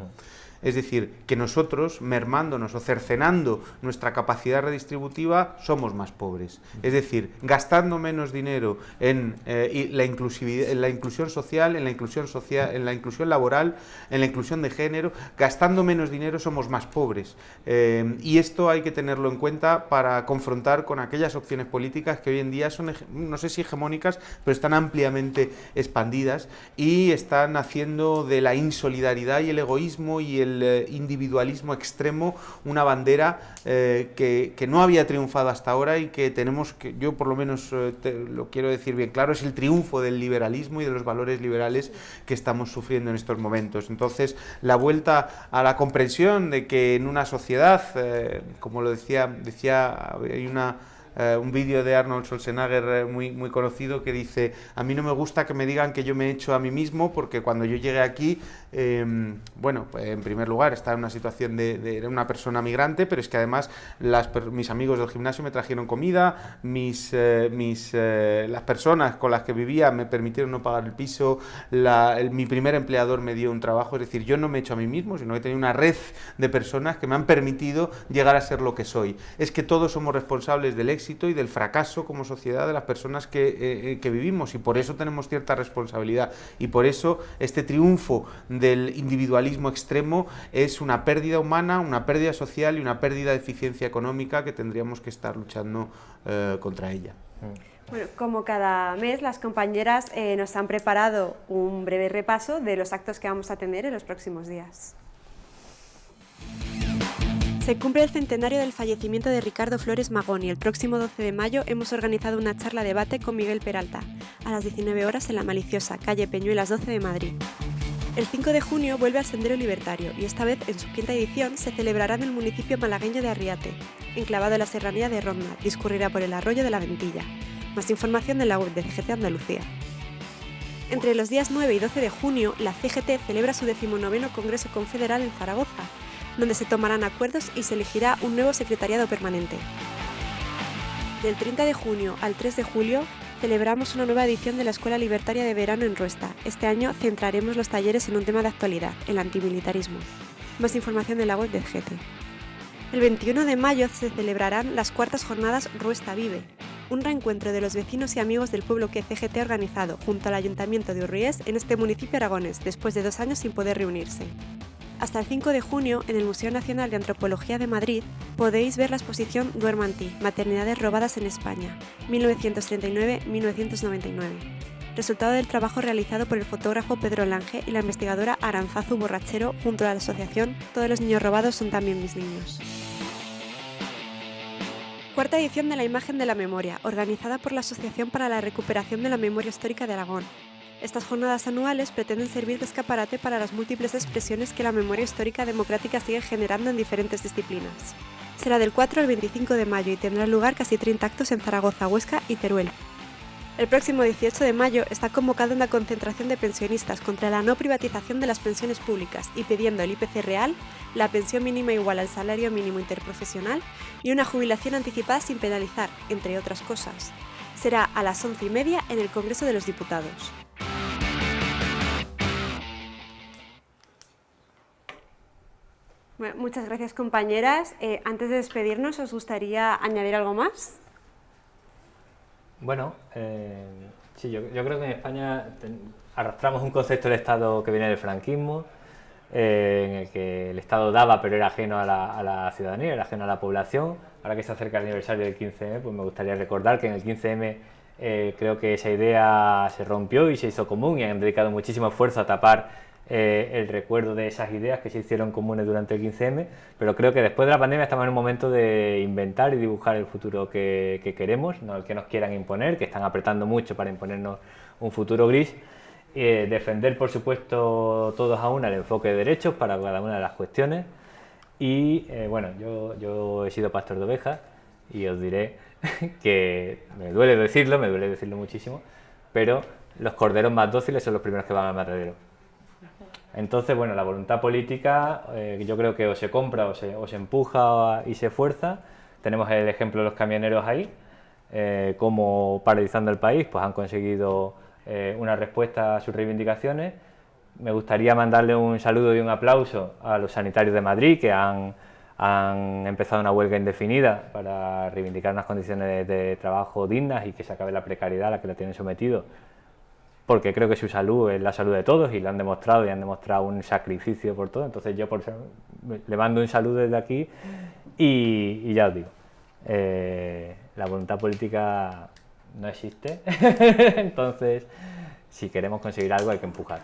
Es decir, que nosotros, mermándonos o cercenando nuestra capacidad redistributiva, somos más pobres. Es decir, gastando menos dinero en, eh, la, inclusión social, en la inclusión, social, en la inclusión laboral, en la inclusión de género, gastando menos dinero somos más pobres. Eh, y esto hay que tenerlo en cuenta para confrontar con aquellas opciones políticas que hoy en día son, no sé si hegemónicas, pero están ampliamente expandidas y están haciendo de la insolidaridad y el egoísmo y el eh, individualismo extremo, una bandera eh, que, no había triunfado hasta ahora y que tenemos que, yo por lo menos eh, lo quiero decir bien claro, es el triunfo del liberalismo y de los valores liberales que estamos sufriendo en estos momentos. Entonces, la vuelta a la comprensión de que en una sociedad, como lo decía, decía, hay una eh, un vídeo de Arnold Schwarzenegger eh, muy, muy conocido que dice, a mí no me gusta que me digan que yo me he hecho a mí mismo porque cuando yo llegué aquí, em, bueno, pues, en primer lugar estaba en una situación de, una persona migrante, pero es que además las, mis amigos del gimnasio me trajeron comida, mis, eh, mis, las personas con las que vivía me permitieron no pagar el piso, mi primer empleador me dio un trabajo, es decir, yo no me he hecho a mí mismo, sino que he tenido una red de personas que me han permitido llegar a ser lo que soy. Es que todos somos responsables del éxito y del fracaso como sociedad de las personas eh, eh, que, vivimos y por eso tenemos cierta responsabilidad y por eso este triunfo del individualismo extremo es una pérdida humana, una pérdida social y una pérdida de eficiencia económica que tendríamos que estar luchando eh, contra ella. Bueno, como cada mes, las compañeras nos han preparado un breve repaso de los actos que vamos a tener en los próximos días. Se cumple el centenario del fallecimiento de Ricardo Flores Magón y el próximo 12 de mayo hemos organizado una charla debate con Miguel Peralta, a las 19 horas en La Maliciosa, calle Peñuelas 12 de Madrid. El 5 de junio vuelve al Sendero Libertario y esta vez en su quinta edición se celebrará en el municipio malagueño de Arriate, enclavado en la serranía de Ronda, discurrirá por el arroyo de la Ventilla. Más información en la web de CGT Andalucía. Entre los días 9 y 12 de junio, la CGT celebra su decimonoveno Congreso Confederal en Zaragoza, donde se tomarán acuerdos y se elegirá un nuevo secretariado permanente. Del 30 de junio al 3 de julio celebramos una nueva edición de la Escuela Libertaria de Verano en Ruesta. Este año centraremos los talleres en un tema de actualidad, el antimilitarismo. Más información en la web de GT. El 21 de mayo se celebrarán las cuartas jornadas Ruesta Vive, un reencuentro de los vecinos y amigos del pueblo que CGT ha organizado junto al Ayuntamiento de Urriés en este municipio aragones, después de dos años sin poder reunirse. Hasta el 5 de junio, en el Museo Nacional de Antropología de Madrid, podéis ver la exposición Duermanti, Maternidades robadas en España, 1939-1999. Resultado del trabajo realizado por el fotógrafo Pedro Lange y la investigadora Aranzazu Borrachero junto a la asociación Todos los niños robados son también mis niños. Cuarta edición de la Imagen de la Memoria, organizada por la Asociación para la Recuperación de la Memoria Histórica de Aragón, estas jornadas anuales pretenden servir de escaparate para las múltiples expresiones que la memoria histórica democrática sigue generando en diferentes disciplinas. Será del 4 al 25 de mayo y tendrá lugar casi 30 actos en Zaragoza, Huesca y Teruel. El próximo 18 de mayo está convocada una concentración de pensionistas contra la no privatización de las pensiones públicas y pidiendo el IPC real, la pensión mínima igual al salario mínimo interprofesional y una jubilación anticipada sin penalizar, entre otras cosas. Será a las once y media en el Congreso de los Diputados. Muchas gracias compañeras. Eh, antes de despedirnos, ¿os gustaría añadir algo más? Bueno, eh, sí, yo, creo que en España arrastramos un concepto del Estado que viene del franquismo, eh, en el que el Estado daba pero era ajeno a la, ciudadanía, era ajeno a la población. Ahora que se acerca el aniversario del 15M, pues me gustaría recordar que en el 15M eh, creo que esa idea se rompió y se hizo común y han dedicado muchísimo esfuerzo a tapar eh, el recuerdo de esas ideas que se hicieron comunes durante el 15M, pero creo que después de la pandemia estamos en un momento de inventar y dibujar el futuro que, queremos, no el que nos quieran imponer, que están apretando mucho para imponernos un futuro gris. Eh, defender, por supuesto, todos a una el enfoque de derechos para cada una de las cuestiones. Y bueno, yo, yo he sido pastor de ovejas y os diré que me duele decirlo, me duele decirlo muchísimo, pero los corderos más dóciles son los primeros que van al matadero. Entonces, bueno, la voluntad política eh, yo creo que o se compra o se, o se, empuja y se fuerza. Tenemos el ejemplo de los camioneros ahí, eh, como paralizando el país, pues han conseguido eh, una respuesta a sus reivindicaciones. Me gustaría mandarle un saludo y un aplauso a los sanitarios de Madrid que han, han empezado una huelga indefinida para reivindicar unas condiciones de, de trabajo dignas y que se acabe la precariedad a la que lo tienen sometido porque creo que su salud es la salud de todos y lo han demostrado y han demostrado un sacrificio por todo. Entonces yo por le mando un saludo desde aquí y, ya os digo, eh, la voluntad política no existe, entonces si queremos conseguir algo hay que empujar,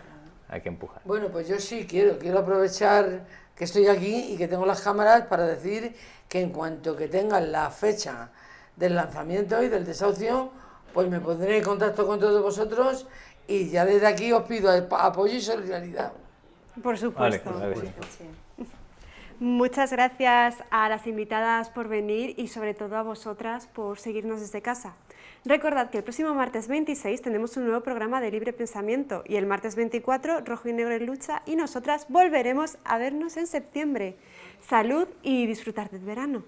hay que empujar. Bueno, pues yo sí quiero, quiero aprovechar que estoy aquí y que tengo las cámaras para decir que en cuanto que tengan la fecha del lanzamiento y del desahucio, pues me pondré en contacto con todos vosotros y ya desde aquí os pido apoyo y solidaridad. Por supuesto. Muchas gracias a las invitadas por venir y sobre todo a vosotras por seguirnos desde casa. Recordad que el próximo martes 26 tenemos un nuevo programa de libre pensamiento y el martes 24 Rojo y Negro en Lucha y nosotras volveremos a vernos en septiembre. Salud y disfrutar del verano.